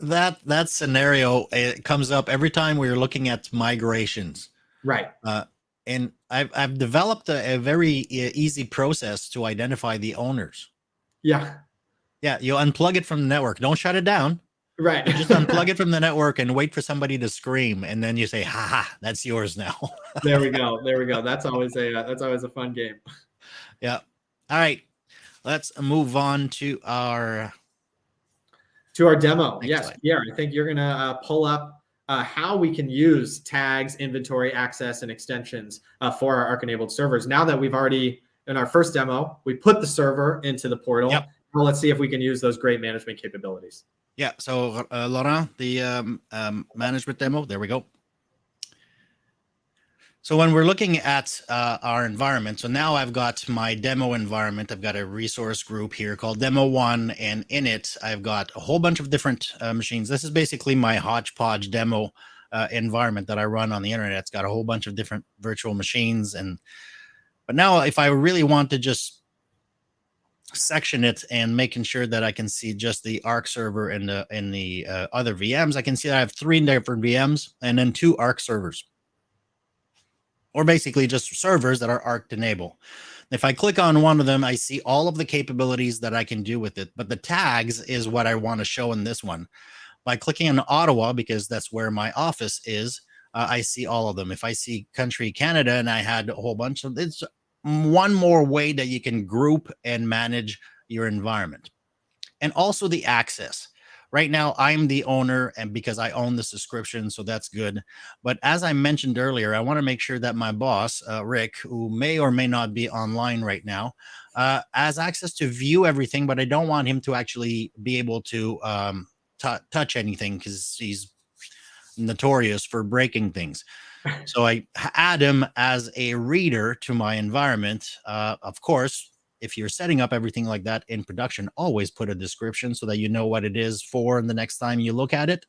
that that scenario it comes up every time we're looking at migrations Right. Uh, and i've, I've developed a, a very easy process to identify the owners Yeah. yeah you unplug it from the network don't shut it down Right. just unplug it from the network and wait for somebody to scream and then you say ha ha that's yours now there we go. There we go. That's always a uh, that's always a fun game. yeah all right let's move on to our To our demo. Next yes, slide. Pierre, I think you're gonna uh, pull up uh, how we can use tags, inventory, access, and extensions uh, for our Arc enabled servers. Now that we've already in our first demo, we put the server into the portal. Yep. Now let's see if we can use those great management capabilities. Yeah. So, uh, Laurent, the um, um, management demo, there we go. So when we're looking at uh, our environment, so now I've got my demo environment. I've got a resource group here called Demo One, and in it, I've got a whole bunch of different uh, machines. This is basically my hodgepodge demo uh, environment that I run on the internet. It's got a whole bunch of different virtual machines, and but now if I really want to just section it and making sure that I can see just the Arc server and the and the uh, other VMs. I can see that I have three different VMs and then two Arc servers, or basically just servers that are Arc enable. If I click on one of them, I see all of the capabilities that I can do with it. But the tags is what I want to show in this one. By clicking on Ottawa, because that's where my office is, uh, I see all of them. If I see country Canada and I had a whole bunch of it's one more way that you can group and manage your environment. And also the access. right now I'm the owner and because I own the subscription, so that's good. But as I mentioned earlier, I want to make sure that my boss, uh, Rick, who may or may not be online right now, uh, has access to view everything, but I don't want him to actually be able to um, touch anything because he's notorious for breaking things. so I add him as a reader to my environment. Uh, of course, if you're setting up everything like that in production, always put a description so that you know what it is for and the next time you look at it.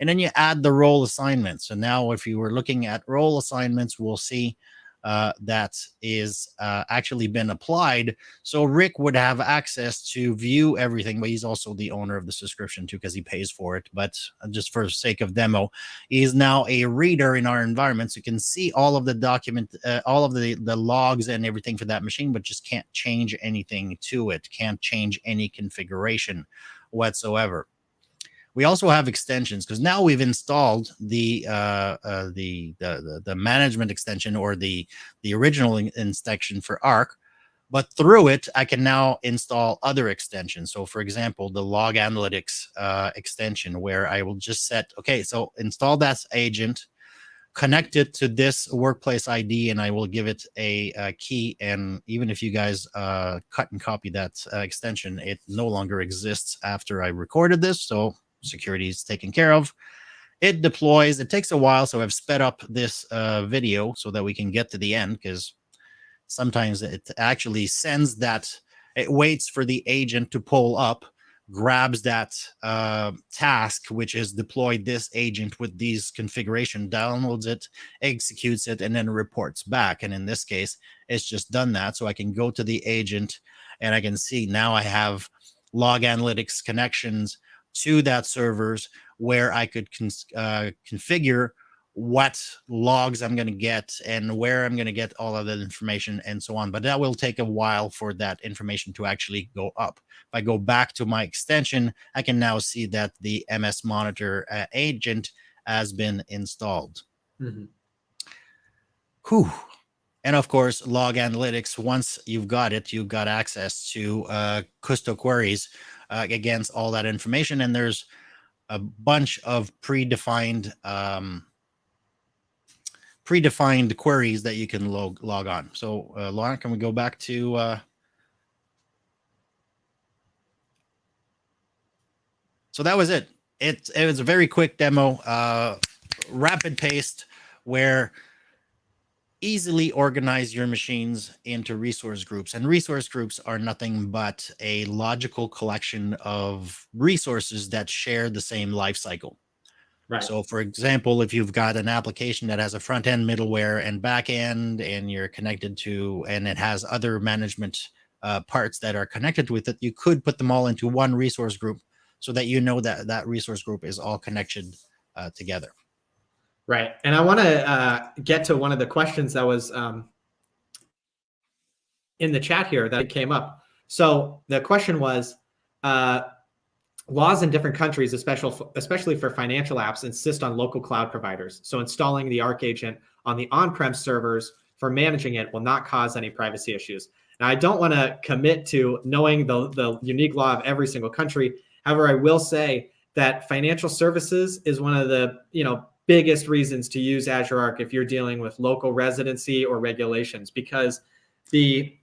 And then you add the role assignments. So now if you were looking at role assignments, we'll see uh, that is uh, actually been applied. So Rick would have access to view everything, but he's also the owner of the subscription too because he pays for it. But uh, just for sake of demo, he's now a reader in our environment, so you can see all of the document, uh, all of the the logs and everything for that machine, but just can't change anything to it. Can't change any configuration whatsoever. We also have extensions because now we've installed the, uh, uh, the, the, the management extension or the the original extension for Arc, but through it I can now install other extensions. So, for example, the Log Analytics uh, extension, where I will just set okay, so install that agent, connect it to this workplace ID, and I will give it a, a key. And even if you guys uh, cut and copy that uh, extension, it no longer exists after I recorded this. So security is taken care of. It deploys. It takes a while, so I've sped up this uh, video so that we can get to the end because sometimes it actually sends that. It waits for the agent to pull up, grabs that uh, task, which is deploy this agent with these configuration, downloads it, executes it, and then reports back. And in this case, it's just done that. So I can go to the agent and I can see now I have log analytics connections to that servers where I could uh, configure what logs I'm going to get and where I'm going to get all of that information and so on. But that will take a while for that information to actually go up. If I go back to my extension, I can now see that the MS Monitor uh, agent has been installed. Mm -hmm. Whew. And of course, log analytics, once you've got it, you've got access to uh, Kusto queries uh, against all that information. And there's a bunch of predefined um, predefined queries that you can log log on. So, uh, Laurent, can we go back to uh, so that was it. It it was a very quick demo, uh, rapid paced, where easily organize your machines into resource groups. And resource groups are nothing but a logical collection of resources that share the same life cycle. Right. So for example, if you've got an application that has a front end, middleware, and back end, and you're connected to, and it has other management uh, parts that are connected with it, you could put them all into one resource group so that you know that that resource group is all connected uh, together. Right. And I want to uh, get to one of the questions that was um, in the chat here that came up. So the question was, uh, laws in different countries, especially, especially for financial apps, insist on local cloud providers. So installing the Arc agent on the on-prem servers for managing it will not cause any privacy issues. Now, I don't want to commit to knowing the, the unique law of every single country. However, I will say that financial services is one of the, you know, biggest reasons to use Azure Arc if you're dealing with local residency or regulations because the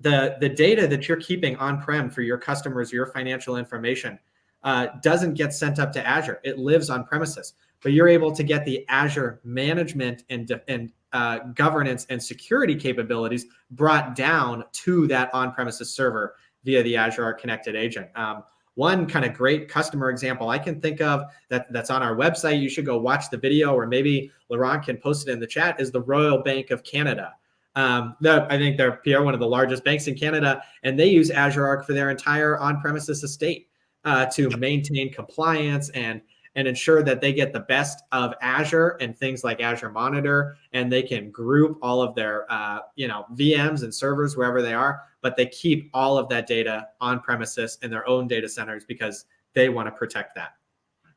the the data that you're keeping on-prem for your customers, your financial information, uh, doesn't get sent up to Azure. It lives on premises, but you're able to get the Azure management and and uh, governance and security capabilities brought down to that on-premises server via the Azure Arc Connected Agent. Um, one kind of great customer example I can think of that that's on our website. You should go watch the video, or maybe Laurent can post it in the chat. Is the Royal Bank of Canada. Um, I think they're Pierre, one of the largest banks in Canada, and they use Azure Arc for their entire on-premises estate uh, to maintain compliance and and ensure that they get the best of Azure and things like Azure Monitor, and they can group all of their uh, you know VMs and servers wherever they are, but they keep all of that data on premises in their own data centers because they want to protect that.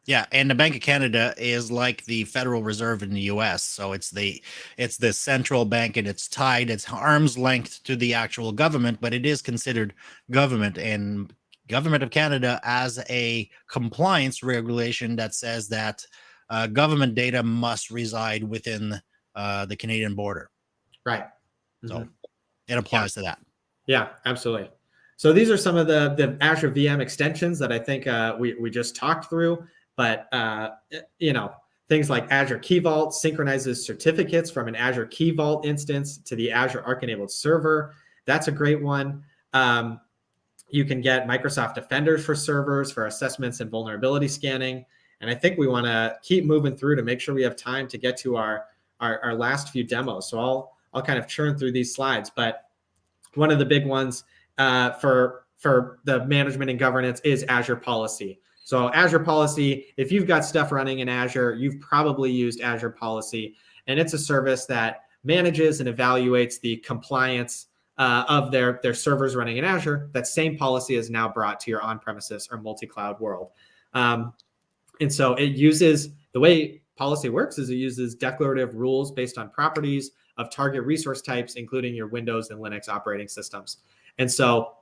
Yeah, and the Bank of Canada is like the Federal Reserve in the U.S. So it's the it's the central bank, and it's tied, it's arm's length to the actual government, but it is considered government. And government of Canada as a compliance regulation that says that uh, government data must reside within uh, the Canadian border. Right. So Mhm. it applies to that. Yeah, absolutely. So these are some of the the Azure VM extensions that I think uh, we we just talked through. But uh, you know, things like Azure Key Vault synchronizes certificates from an Azure Key Vault instance to the Azure Arc enabled server. That's a great one. Um, you can get Microsoft Defenders for servers for assessments and vulnerability scanning. And I think we want to keep moving through to make sure we have time to get to our, our our last few demos. So I'll I'll kind of churn through these slides, but one of the big ones uh, for for the management and governance is Azure Policy. So Azure Policy, if you've got stuff running in Azure, you've probably used Azure Policy, and it's a service that manages and evaluates the compliance uh, of their their servers running in Azure. That same policy is now brought to your on-premises or multi-cloud world, um, and so it uses the way policy works is it uses declarative rules based on properties of target resource types, including your Windows and Linux operating systems. And so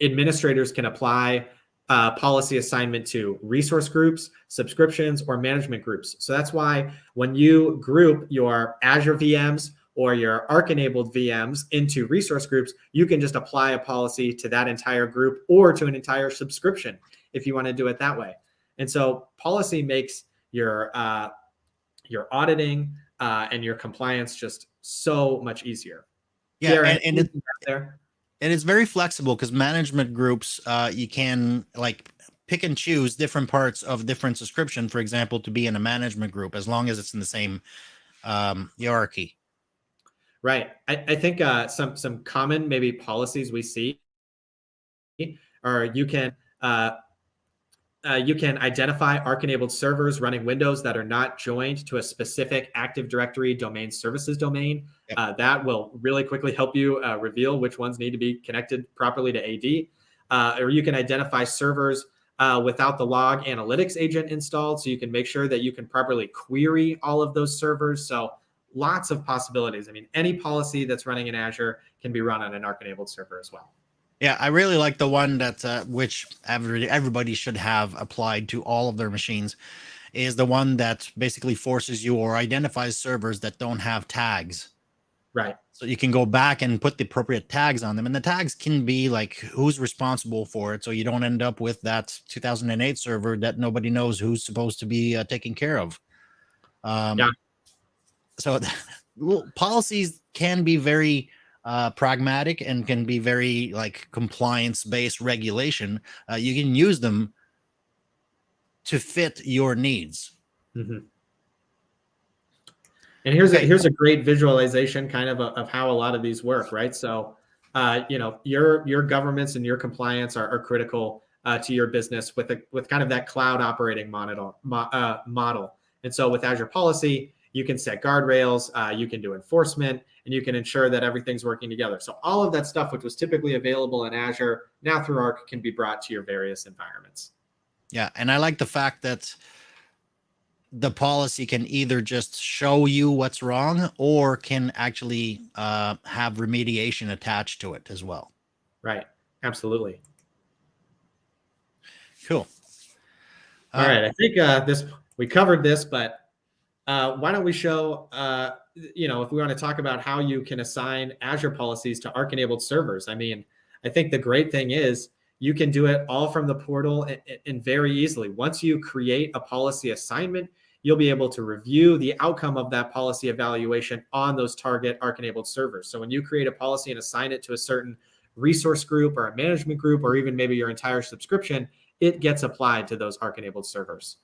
administrators can apply uh, policy assignment to resource groups, subscriptions, or management groups. So that's why when you group your Azure VMs or your Arc enabled VMs into resource groups, you can just apply a policy to that entire group or to an entire subscription if you want to do it that way. And so policy makes your uh, your auditing uh, and your compliance just so much easier. Yeah, and, and it, there. and it's very flexible because management groups, uh, you can like pick and choose different parts of different subscription, for example, to be in a management group as long as it's in the same um, hierarchy. Right. I, I think uh, some some common maybe policies we see are you can uh, uh, you can identify Arc-enabled servers running Windows that are not joined to a specific Active Directory domain services domain. Yep. Uh, that will really quickly help you uh, reveal which ones need to be connected properly to AD. Uh, or you can identify servers uh, without the log analytics agent installed, so you can make sure that you can properly query all of those servers. So lots of possibilities. I mean, any policy that's running in Azure can be run on an Arc-enabled server as well. Yeah, I really like the one that uh, which every, everybody should have applied to all of their machines is the one that basically forces you or identifies servers that don't have tags. Right. So you can go back and put the appropriate tags on them, and the tags can be like who's responsible for it, so you don't end up with that 2008 server that nobody knows who's supposed to be uh, taking care of. Um, Yeah. So policies can be very uh, pragmatic and can be very like compliance based regulation. Uh, you can use them to fit your needs. Mhm. And here's a here's a great visualization kind of a, of how a lot of these work, right? So, uh, you know, your your governments and your compliance are, are critical uh, to your business with a with kind of that cloud operating model mo- uh, model. And so, with Azure Policy, you can set guardrails, uh, you can do enforcement, and you can ensure that everything's working together. So, all of that stuff, which was typically available in Azure, now through Arc, can be brought to your various environments. Yeah, and I like the fact that the policy can either just show you what's wrong or can actually uh, have remediation attached to it as well. Right. Absolutely. Cool. All Uh, right, I think uh, this we covered this, but uh, why don't we show? Uh, you know, if we want to talk about how you can assign Azure policies to Arc-enabled servers. I mean, I think the great thing is you can do it all from the portal and, and very easily. Once you create a policy assignment, you'll be able to review the outcome of that policy evaluation on those target Arc-enabled servers. So when you create a policy and assign it to a certain resource group or a management group, or even maybe your entire subscription, it gets applied to those Arc enabled servers.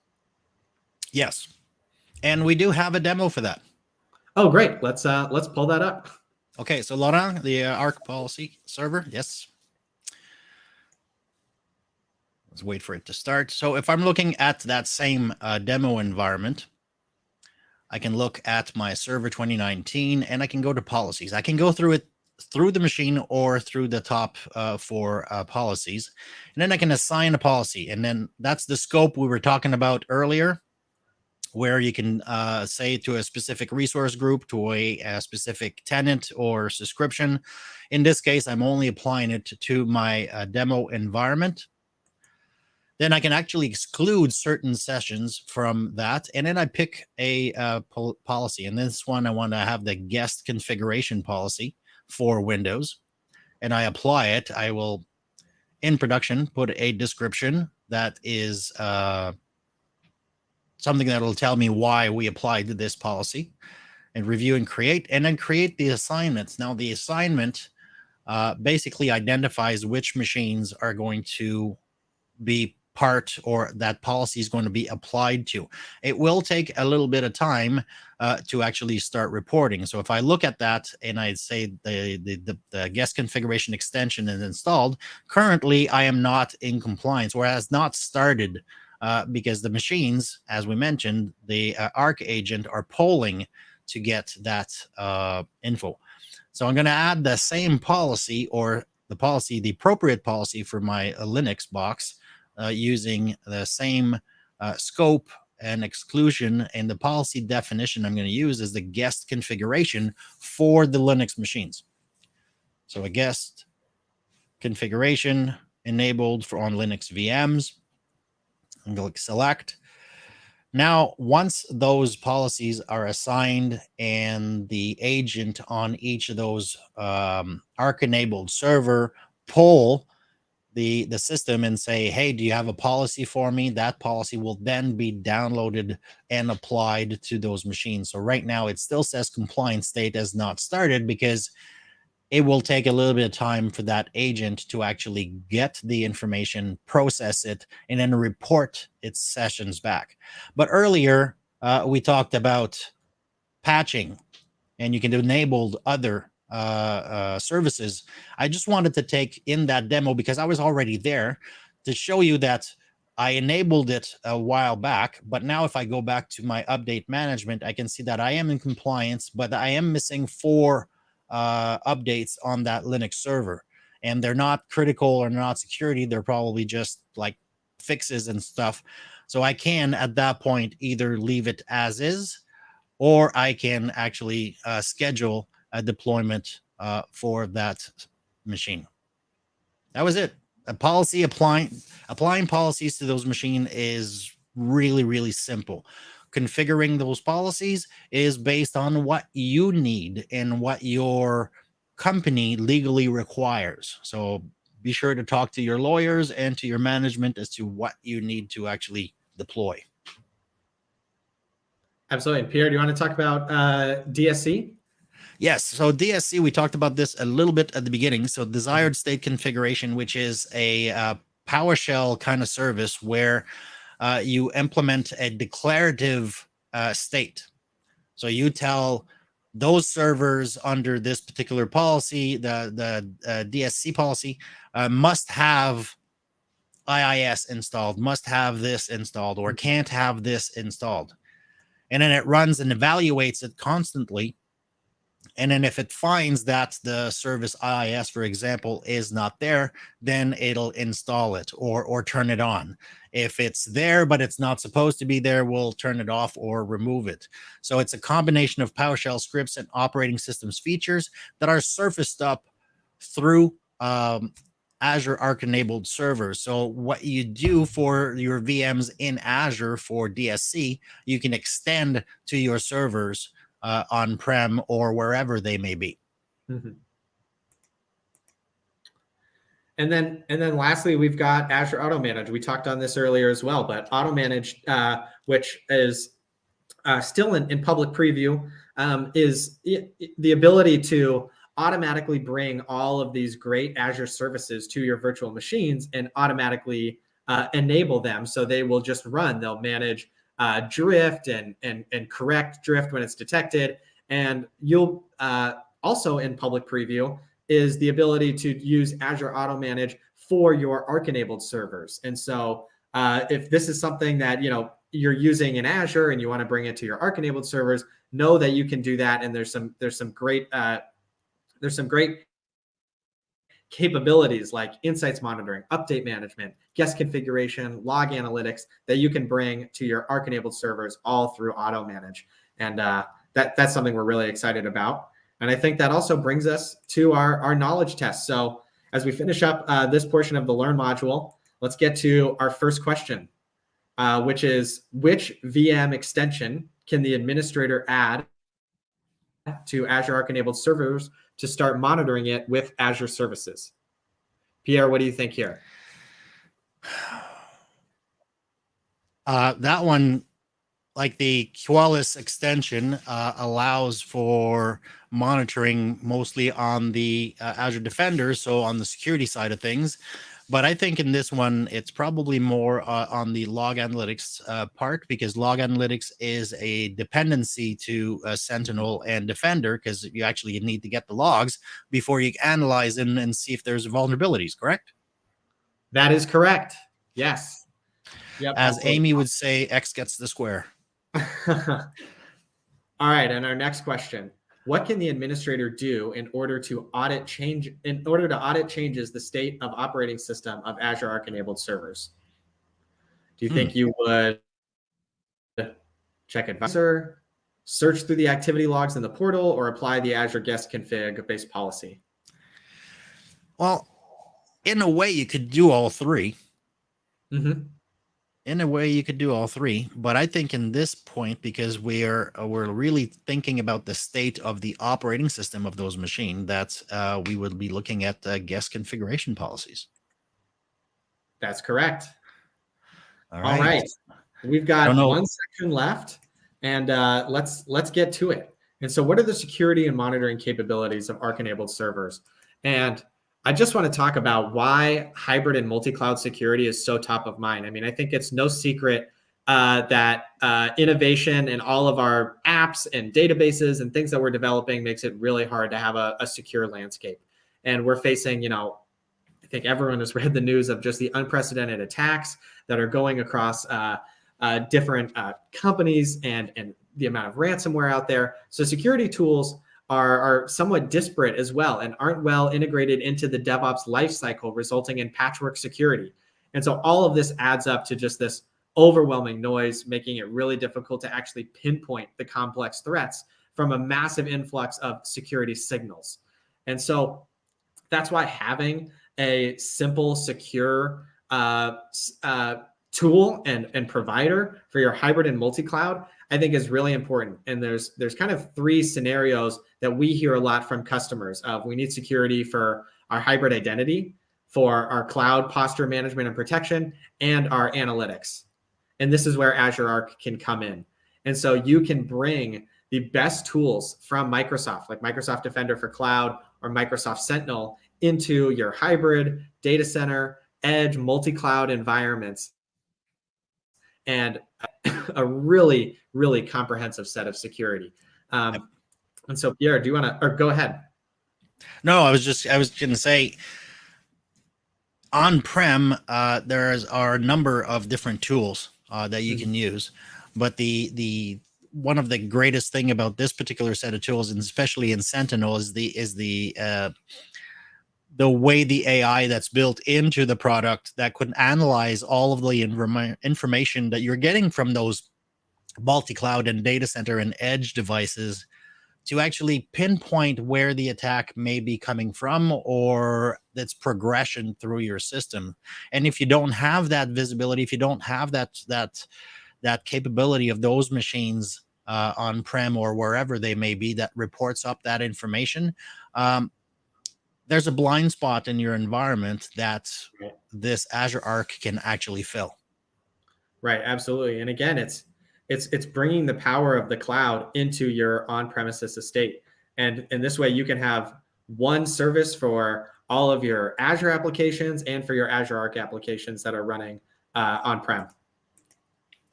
Yes. And we do have a demo for that. Oh, great. Let's uh let's pull that up. Okay, so Laurent, the uh, ARC policy server, yes. Let's wait for it to start. So if I'm looking at that same uh, demo environment, I can look at my server 2019 and I can go to policies. I can go through it through the machine or through the top uh, for uh, policies. And then I can assign a policy. And then that's the scope we were talking about earlier where you can uh, say to a specific resource group, to a, a, specific tenant or subscription. In this case, I'm only applying it to, my uh, demo environment. then I can actually exclude certain sessions from that. And then I pick a uh, pol policy. And this one, I want to have the guest configuration policy for Windows. And I apply it. I will, in production, put a description that is uh, something that will tell me why we applied this policy and review and create, and then create the assignments. Now, the assignment uh, basically identifies which machines are going to be part or that policy is going to be applied to. It will take a little bit of time uh, to actually start reporting. So if I look at that and I say the, the, the, the, guest configuration extension is installed, currently I am not in compliance or has not started uh, because the machines, as we mentioned, the uh, ARC agent are polling to get that uh, info. So I'm going to add the same policy or the policy, the appropriate policy for my uh, Linux box uh, using the same uh, scope and exclusion and the policy definition I'm going to use is the guest configuration for the Linux machines. So a guest configuration enabled for on Linux VMs. Going to select. Now, once those policies are assigned and the agent on each of those um, ARC enabled server pull the the system and say, hey, do you have a policy for me? That policy will then be downloaded and applied to those machines. So right now it still says compliance state has not started because it will take a little bit of time for that agent to actually get the information, process it, and then report its sessions back. But earlier, uh, we talked about patching, and you can enable other uh, uh, services. I just wanted to take in that demo because I was already there to show you that I enabled it a while back, but now if I go back to my update management, I can see that I am in compliance, but I am missing four uh, updates on that Linux server. And they're not critical or not security. They're probably just like fixes and stuff. So I can, at that point, either leave it as is, or I can actually uh, schedule a deployment uh, for that machine. That was it. A policy applying applying policies to those machine is really, really simple. Configuring those policies is based on what you need and what your company legally requires. So be sure to talk to your lawyers and to your management as to what you need to actually deploy. Absolutely. Pierre, do you want to talk about uh, DSC? Yes. So DSC, we talked about this a little bit at the beginning. So desired state configuration, which is a uh, PowerShell kind of service where uh, you implement a declarative uh, state. So you tell those servers under this particular policy, the, the uh, DSC policy, uh, must have IIS installed, must have this installed, or can't have this installed. And then it runs and evaluates it constantly and then if it finds that the service IIS, for example, is not there, then it'll install it or, or turn it on. If it's there, but it's not supposed to be there, we'll turn it off or remove it. So it's a combination of PowerShell scripts and operating systems features that are surfaced up through um, Azure Arc enabled servers. So what you do for your VMs in Azure for DSC, you can extend to your servers uh, on-prem or wherever they may be. Mm -hmm. And then, and then lastly, we've got Azure Automanage. We talked on this earlier as well, but Automanage, uh, which is uh, still in, in public preview, um, is the ability to automatically bring all of these great Azure services to your virtual machines and automatically uh, enable them so they will just run. They'll manage uh, drift and, and, and correct drift when it's detected. And you'll uh, also in public preview is the ability to use Azure Automanage for your Arc enabled servers. And so uh, if this is something that, you know, you're using in Azure and you want to bring it to your Arc enabled servers, know that you can do that. And there's some, there's some great, uh, there's some great capabilities like insights monitoring, update management, guest configuration, log analytics that you can bring to your Arc enabled servers all through Automanage. And uh, that, that's something we're really excited about. And I think that also brings us to our, our knowledge test. So as we finish up uh, this portion of the Learn module, let's get to our first question, uh, which is which VM extension can the administrator add to Azure Arc enabled servers to start monitoring it with Azure services? Pierre, what do you think here? Uh, that one, like the Qualys extension, uh, allows for monitoring mostly on the uh, Azure Defender, so on the security side of things. But I think in this one, it's probably more uh, on the log analytics uh, part because log analytics is a dependency to uh, Sentinel and Defender because you actually need to get the logs before you analyze them and see if there's vulnerabilities, correct? That is correct. Yes. Yep. As Amy would say, X gets the square. All right. And our next question what can the administrator do in order to audit change in order to audit changes the state of operating system of Azure Arc enabled servers? Do you hmm. think you would check advisor, search through the activity logs in the portal, or apply the Azure guest config based policy? Well, in a way, you could do all 3 mm-hmm in a way you could do all three but i think in this point because we are uh, we're really thinking about the state of the operating system of those machines that uh, we would be looking at uh, guest configuration policies. That's correct. All right, all right. we've got one section left and uh, let's let's get to it. And so what are the security and monitoring capabilities of arc enabled servers? And I just want to talk about why hybrid and multi-cloud security is so top of mind. I mean, I think it's no secret uh, that uh, innovation in all of our apps and databases and things that we're developing makes it really hard to have a, a secure landscape. And we're facing, you know, I think everyone has read the news of just the unprecedented attacks that are going across uh, uh different uh, companies and and the amount of ransomware out there. So security tools are, are somewhat disparate as well and aren't well integrated into the DevOps lifecycle, resulting in patchwork security. And so all of this adds up to just this overwhelming noise, making it really difficult to actually pinpoint the complex threats from a massive influx of security signals. And so that's why having a simple, secure uh, uh, tool and, and provider for your hybrid and multi-cloud I think is really important. And there's there's kind of three scenarios that we hear a lot from customers of we need security for our hybrid identity, for our cloud posture management and protection, and our analytics. And this is where Azure Arc can come in. And so you can bring the best tools from Microsoft, like Microsoft Defender for Cloud or Microsoft Sentinel, into your hybrid data center, edge, multi-cloud environments. And a really, really comprehensive set of security. Um, and so, Pierre, do you want to, or go ahead? No, I was just, I was going to say, on-prem, uh, there are a number of different tools uh, that you mm -hmm. can use, but the the one of the greatest thing about this particular set of tools, and especially in Sentinel, is the is the uh, the way the AI that's built into the product that could analyze all of the inform information that you're getting from those multi-cloud and data center and edge devices to actually pinpoint where the attack may be coming from or its progression through your system. And if you don't have that visibility, if you don't have that that that capability of those machines uh, on-prem or wherever they may be that reports up that information, um, there's a blind spot in your environment that this Azure Arc can actually fill. Right, absolutely. And again, it's it's it's bringing the power of the cloud into your on-premises estate. And in this way you can have one service for all of your Azure applications and for your Azure Arc applications that are running uh, on-prem.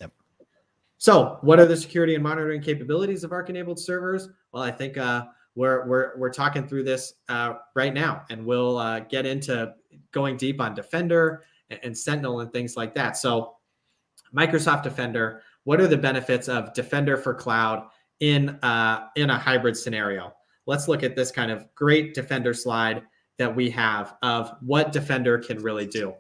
Yep. So what are the security and monitoring capabilities of Arc enabled servers? Well, I think uh, we're we're we're talking through this uh, right now, and we'll uh, get into going deep on Defender and, and, Sentinel and things like that. So, Microsoft Defender. What are the benefits of Defender for Cloud in uh, in a hybrid scenario? Let's look at this kind of great Defender slide that we have of what Defender can really do.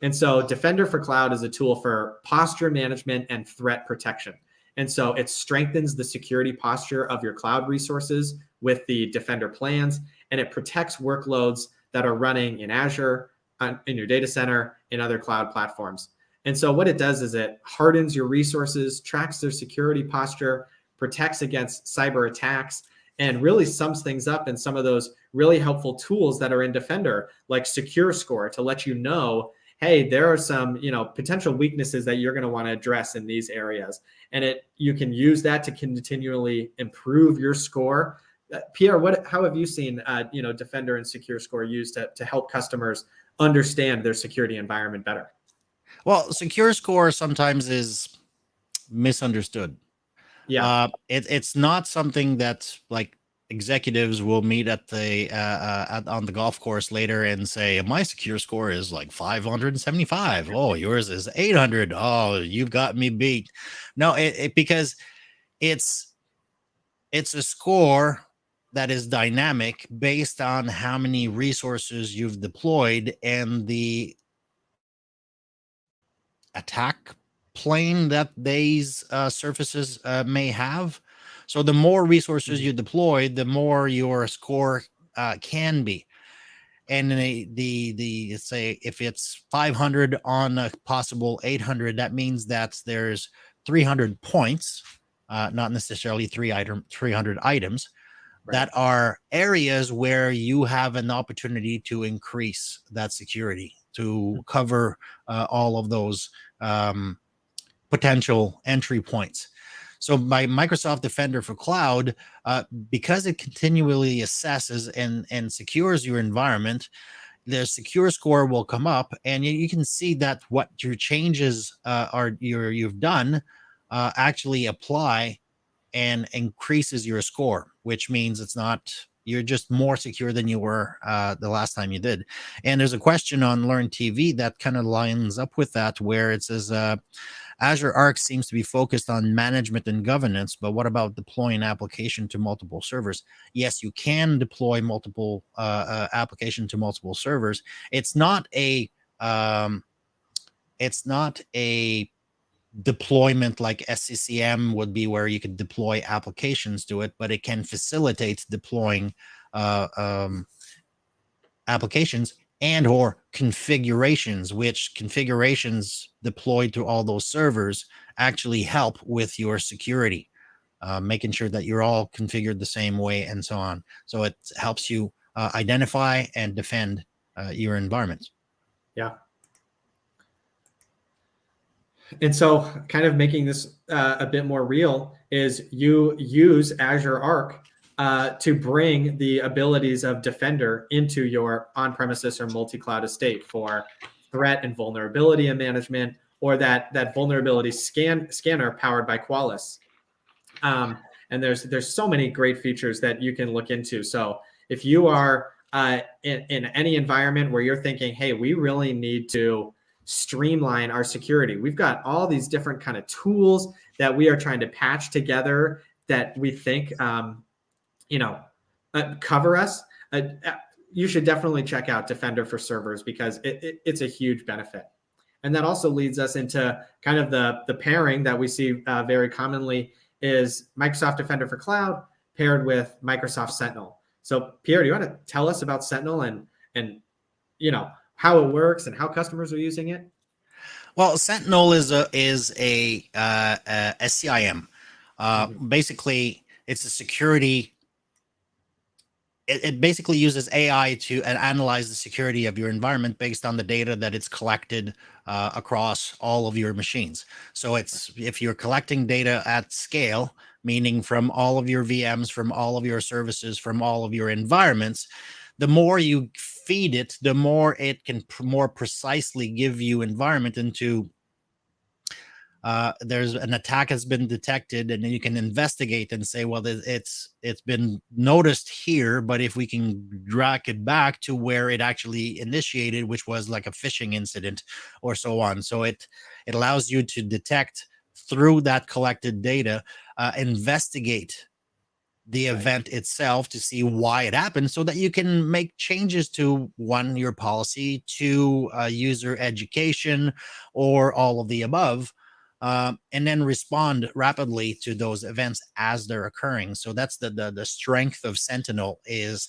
And so, Defender for Cloud is a tool for posture management and threat protection. And so it strengthens the security posture of your cloud resources with the Defender plans, and it protects workloads that are running in Azure, on, in your data center, in other cloud platforms. And so what it does is it hardens your resources, tracks their security posture, protects against cyber attacks, and really sums things up in some of those really helpful tools that are in Defender, like Secure Score, to let you know, hey, there are some you know potential weaknesses that you're going to want to address in these areas, and it you can use that to continually improve your score. Uh, Pierre, what how have you seen uh, you know Defender and Secure Score used to to help customers understand their security environment better? Well, Secure Score sometimes is misunderstood. Yeah. Uh, it, it's not something that like executives will meet at the uh, uh, at, on the golf course later and say my secure score is like 575 oh yours is 800 oh you've got me beat no it, it because it's it's a score that is dynamic based on how many resources you've deployed and the attack plane that these uh, surfaces uh, may have. So the more resources you deploy, the more your score uh, can be. And the, the the say if it's 500 on a possible 800, that means that there's 300 points, uh, not necessarily three item 300 items, right. that are areas where you have an opportunity to increase that security to hmm. cover uh, all of those um, potential entry points. So by Microsoft Defender for Cloud, uh, because it continually assesses and, and secures your environment, the secure score will come up and you, you can see that what your changes uh, are your, you've done uh, actually apply and increases your score, which means it's not you're just more secure than you were uh, the last time you did. And there's a question on Learn TV that kind of lines up with that, where it says uh, Azure Arc seems to be focused on management and governance, but what about deploying application to multiple servers? Yes, you can deploy multiple uh, uh application to multiple servers. It's not a um, it's not a deployment like SCCM would be where you could deploy applications to it, but it can facilitate deploying uh, um, applications and or configurations, which configurations deployed to all those servers actually help with your security, uh, making sure that you're all configured the same way and so on. So it helps you uh, identify and defend uh, your environments. Yeah. And so kind of making this uh, a bit more real is you use Azure Arc uh, to bring the abilities of Defender into your on-premises or multi-cloud estate for threat and vulnerability management or that that vulnerability scan scanner powered by Qualys. Um, and there's there's so many great features that you can look into. So if you are uh, in, in any environment where you're thinking, hey, we really need to streamline our security. We've got all these different kind of tools that we are trying to patch together that we think, um, you know, uh, cover us. Uh, uh, you should definitely check out Defender for servers because it, it, it's a huge benefit. And that also leads us into kind of the, the pairing that we see uh, very commonly is Microsoft Defender for Cloud paired with Microsoft Sentinel. So Pierre, do you want to tell us about Sentinel and, and you know, how it works and how customers are using it? Well, Sentinel is a is a, uh, a SIEM. Uh, mm-hmm. Basically, it's a security. It, it, basically uses AI to analyze the security of your environment based on the data that it's collected uh, across all of your machines. So it's if you're collecting data at scale, meaning from all of your VMs, from all of your services, from all of your environments, the more you feed it, the more it can pr more precisely give you environment into uh, there's an attack has been detected and then you can investigate and say, well, it's it's been noticed here, but if we can drag it back to where it actually initiated, which was like a phishing incident or so on. So it it allows you to detect through that collected data, uh, investigate the event itself to see why it happened so that you can make changes to one your policy to uh, user education or all of the above uh, and then respond rapidly to those events as they're occurring so that's the, the the strength of sentinel is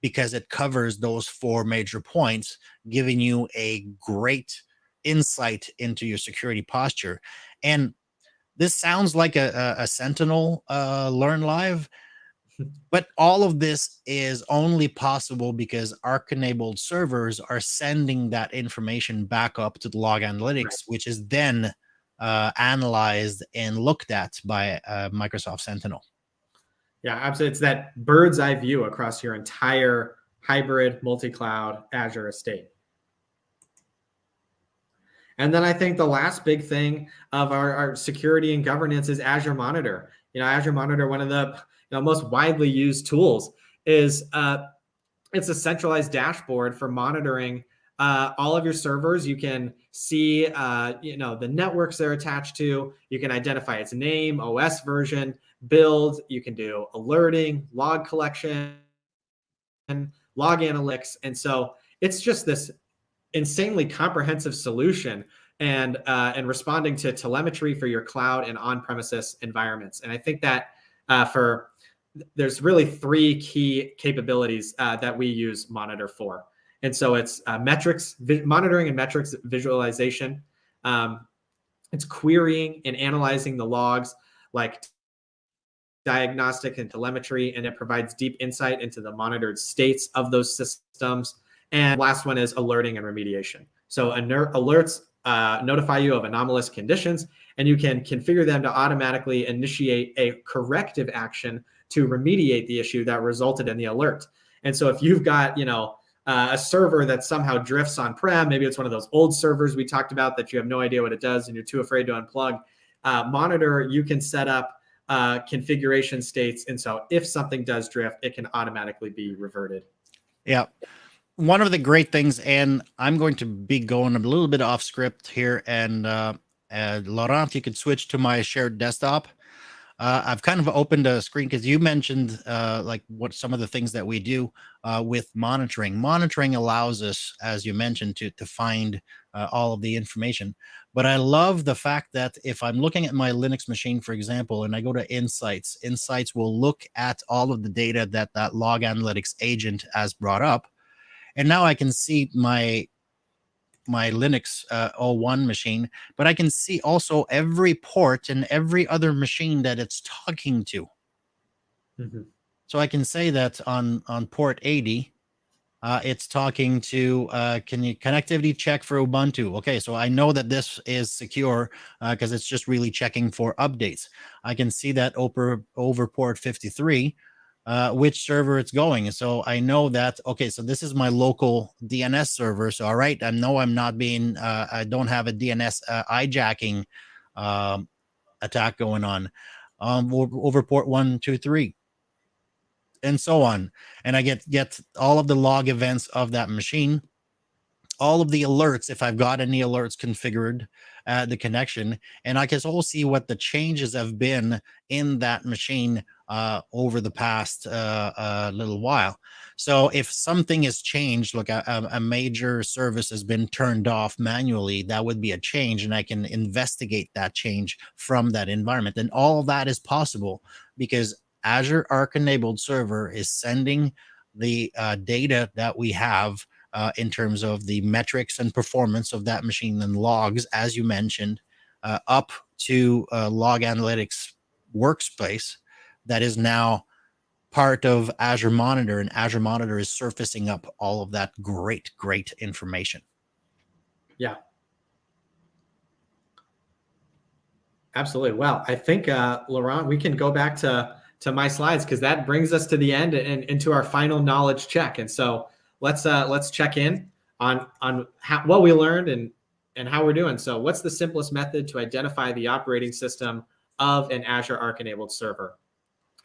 because it covers those four major points, giving you a great insight into your security posture. And this sounds like a, a, a Sentinel uh, Learn Live, but all of this is only possible because Arc enabled servers are sending that information back up to the log analytics, right. which is then uh, analyzed and looked at by uh, Microsoft Sentinel. Yeah, absolutely. It's that bird's eye view across your entire hybrid multi-cloud Azure estate. And then I think the last big thing of our, our security and governance is Azure Monitor. You know, Azure Monitor, one of the you know, most widely used tools, is uh, it's a centralized dashboard for monitoring uh, all of your servers. You can see, uh, you know, the networks they're attached to. You can identify its name, OS version, build. You can do alerting, log collection, and log analytics. And so it's just this insanely comprehensive solution and uh, and responding to telemetry for your cloud and on-premises environments. And I think that uh, for there's really three key capabilities uh, that we use Monitor for. And so it's uh, metrics, monitoring and metrics visualization. Um, it's querying and analyzing the logs like diagnostic and telemetry, and it provides deep insight into the monitored states of those systems. And last one is alerting and remediation. So alerts uh, notify you of anomalous conditions, and you can configure them to automatically initiate a corrective action to remediate the issue that resulted in the alert. And so if you've got, you know, uh, a server that somehow drifts on-prem, maybe it's one of those old servers we talked about that you have no idea what it does and you're too afraid to unplug, uh, monitor, you can set up uh, configuration states. And so if something does drift, it can automatically be reverted. Yeah. One of the great things, and I'm going to be going a little bit off script here, and uh, uh, Laurent, you could switch to my shared desktop. Uh, I've kind of opened a screen because you mentioned uh, like what some of the things that we do uh, with monitoring. Monitoring allows us, as you mentioned, to to find uh, all of the information. But I love the fact that if I'm looking at my Linux machine, for example, and I go to Insights, Insights will look at all of the data that that log analytics agent has brought up. And now I can see my my Linux uh, 01 machine, but I can see also every port and every other machine that it's talking to. Mm -hmm. So I can say that on, on port 80, uh, it's talking to, uh, can you connectivity check for Ubuntu? Okay, so I know that this is secure because uh, it's just really checking for updates. I can see that over, over port 53, uh, which server it's going. So I know that, okay, so this is my local DNS server. So, all right, I know I'm not being, uh, I don't have a DNS uh, hijacking um, attack going on um, over port one, two, three, and so on. And I get, get all of the log events of that machine, all of the alerts, if I've got any alerts configured, uh, the connection, and I can also see what the changes have been in that machine uh, over the past uh, uh, little while. So if something has changed, look, a, a, major service has been turned off manually, that would be a change, and I can investigate that change from that environment. And all that is possible because Azure Arc enabled server is sending the uh, data that we have uh, in terms of the metrics and performance of that machine and logs, as you mentioned, uh, up to log analytics workspace that is now part of Azure Monitor, and Azure Monitor is surfacing up all of that great, great information. Yeah. Absolutely. Well, I think, uh, Laurent, we can go back to, to my slides because that brings us to the end and into our final knowledge check. And so let's uh, let's check in on on how, what we learned and and how we're doing. So what's the simplest method to identify the operating system of an Azure Arc enabled server?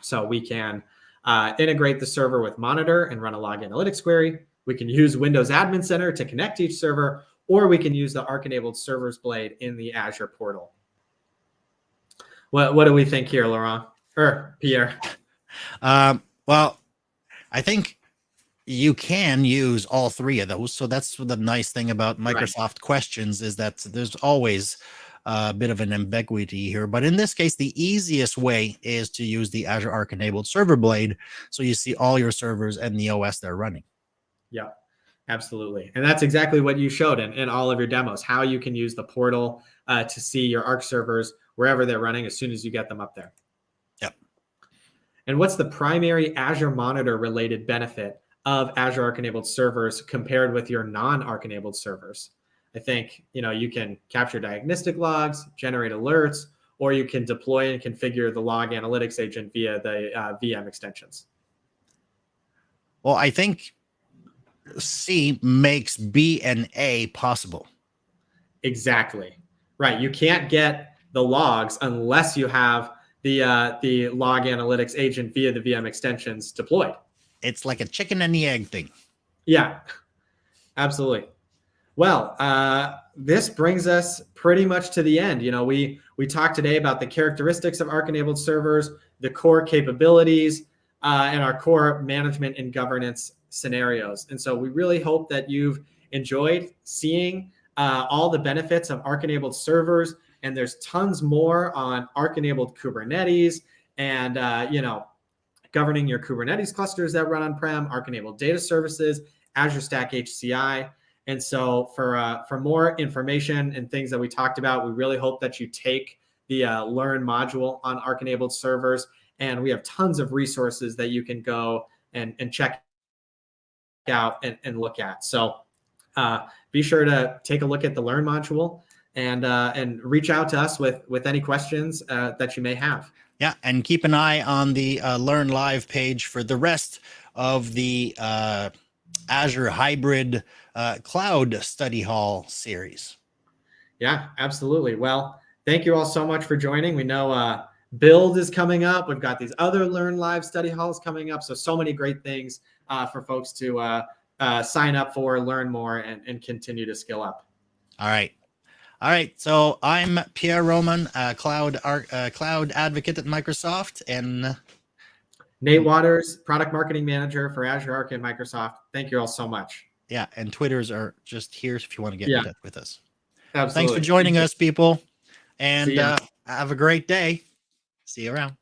So we can uh, integrate the server with Monitor and run a log analytics query. We can use Windows Admin Center to connect each server, or we can use the Arc-enabled servers blade in the Azure portal. What, what do we think here, Laurent? Or Pierre? Um, well, I think you can use all three of those. So that's the nice thing about Microsoft right. questions is that there's always a bit of an ambiguity here. But in this case, the easiest way is to use the Azure Arc enabled server blade. So you see all your servers and the OS they're running. Yeah, absolutely. And that's exactly what you showed in, in all of your demos, how you can use the portal uh, to see your Arc servers wherever they're running as soon as you get them up there. Yep. And what's the primary Azure Monitor related benefit of Azure Arc enabled servers compared with your non Arc enabled servers? I think you know you can capture diagnostic logs, generate alerts, or you can deploy and configure the log analytics agent via the uh, VM extensions. Well, I think C makes B and A possible. Exactly. Right. You can't get the logs unless you have the uh, the log analytics agent via the VM extensions deployed. It's like a chicken and the egg thing. Yeah, absolutely. Well, uh, this brings us pretty much to the end. You know, we we talked today about the characteristics of Arc-enabled servers, the core capabilities, uh, and our core management and governance scenarios. And so we really hope that you've enjoyed seeing uh, all the benefits of Arc-enabled servers. And there's tons more on Arc-enabled Kubernetes and uh, you know governing your Kubernetes clusters that run on-prem, Arc-enabled data services, Azure Stack HCI. And so for uh, for more information and things that we talked about, we really hope that you take the uh, Learn module on Arc-enabled servers. And we have tons of resources that you can go and, and check out and, and look at. So uh, be sure to take a look at the Learn module and uh, and reach out to us with with any questions uh, that you may have. Yeah, and keep an eye on the uh, Learn Live page for the rest of the uh, Azure Hybrid uh, Cloud Study Hall series. Yeah, absolutely. Well, thank you all so much for joining. We know uh, Build is coming up. We've got these other Learn Live study halls coming up. So, so many great things uh, for folks to uh, uh, sign up for, learn more, and, and continue to skill up. All right. All right. So I'm Pierre Roman, uh, cloud uh, cloud advocate at Microsoft, and Nate Waters, product marketing manager for Azure Arc and Microsoft. Thank you all so much. Yeah, and Twitters are just here if you want to get Yeah. in touch with us. Absolutely. Thanks for joining us, people, and uh, have a great day. See you around.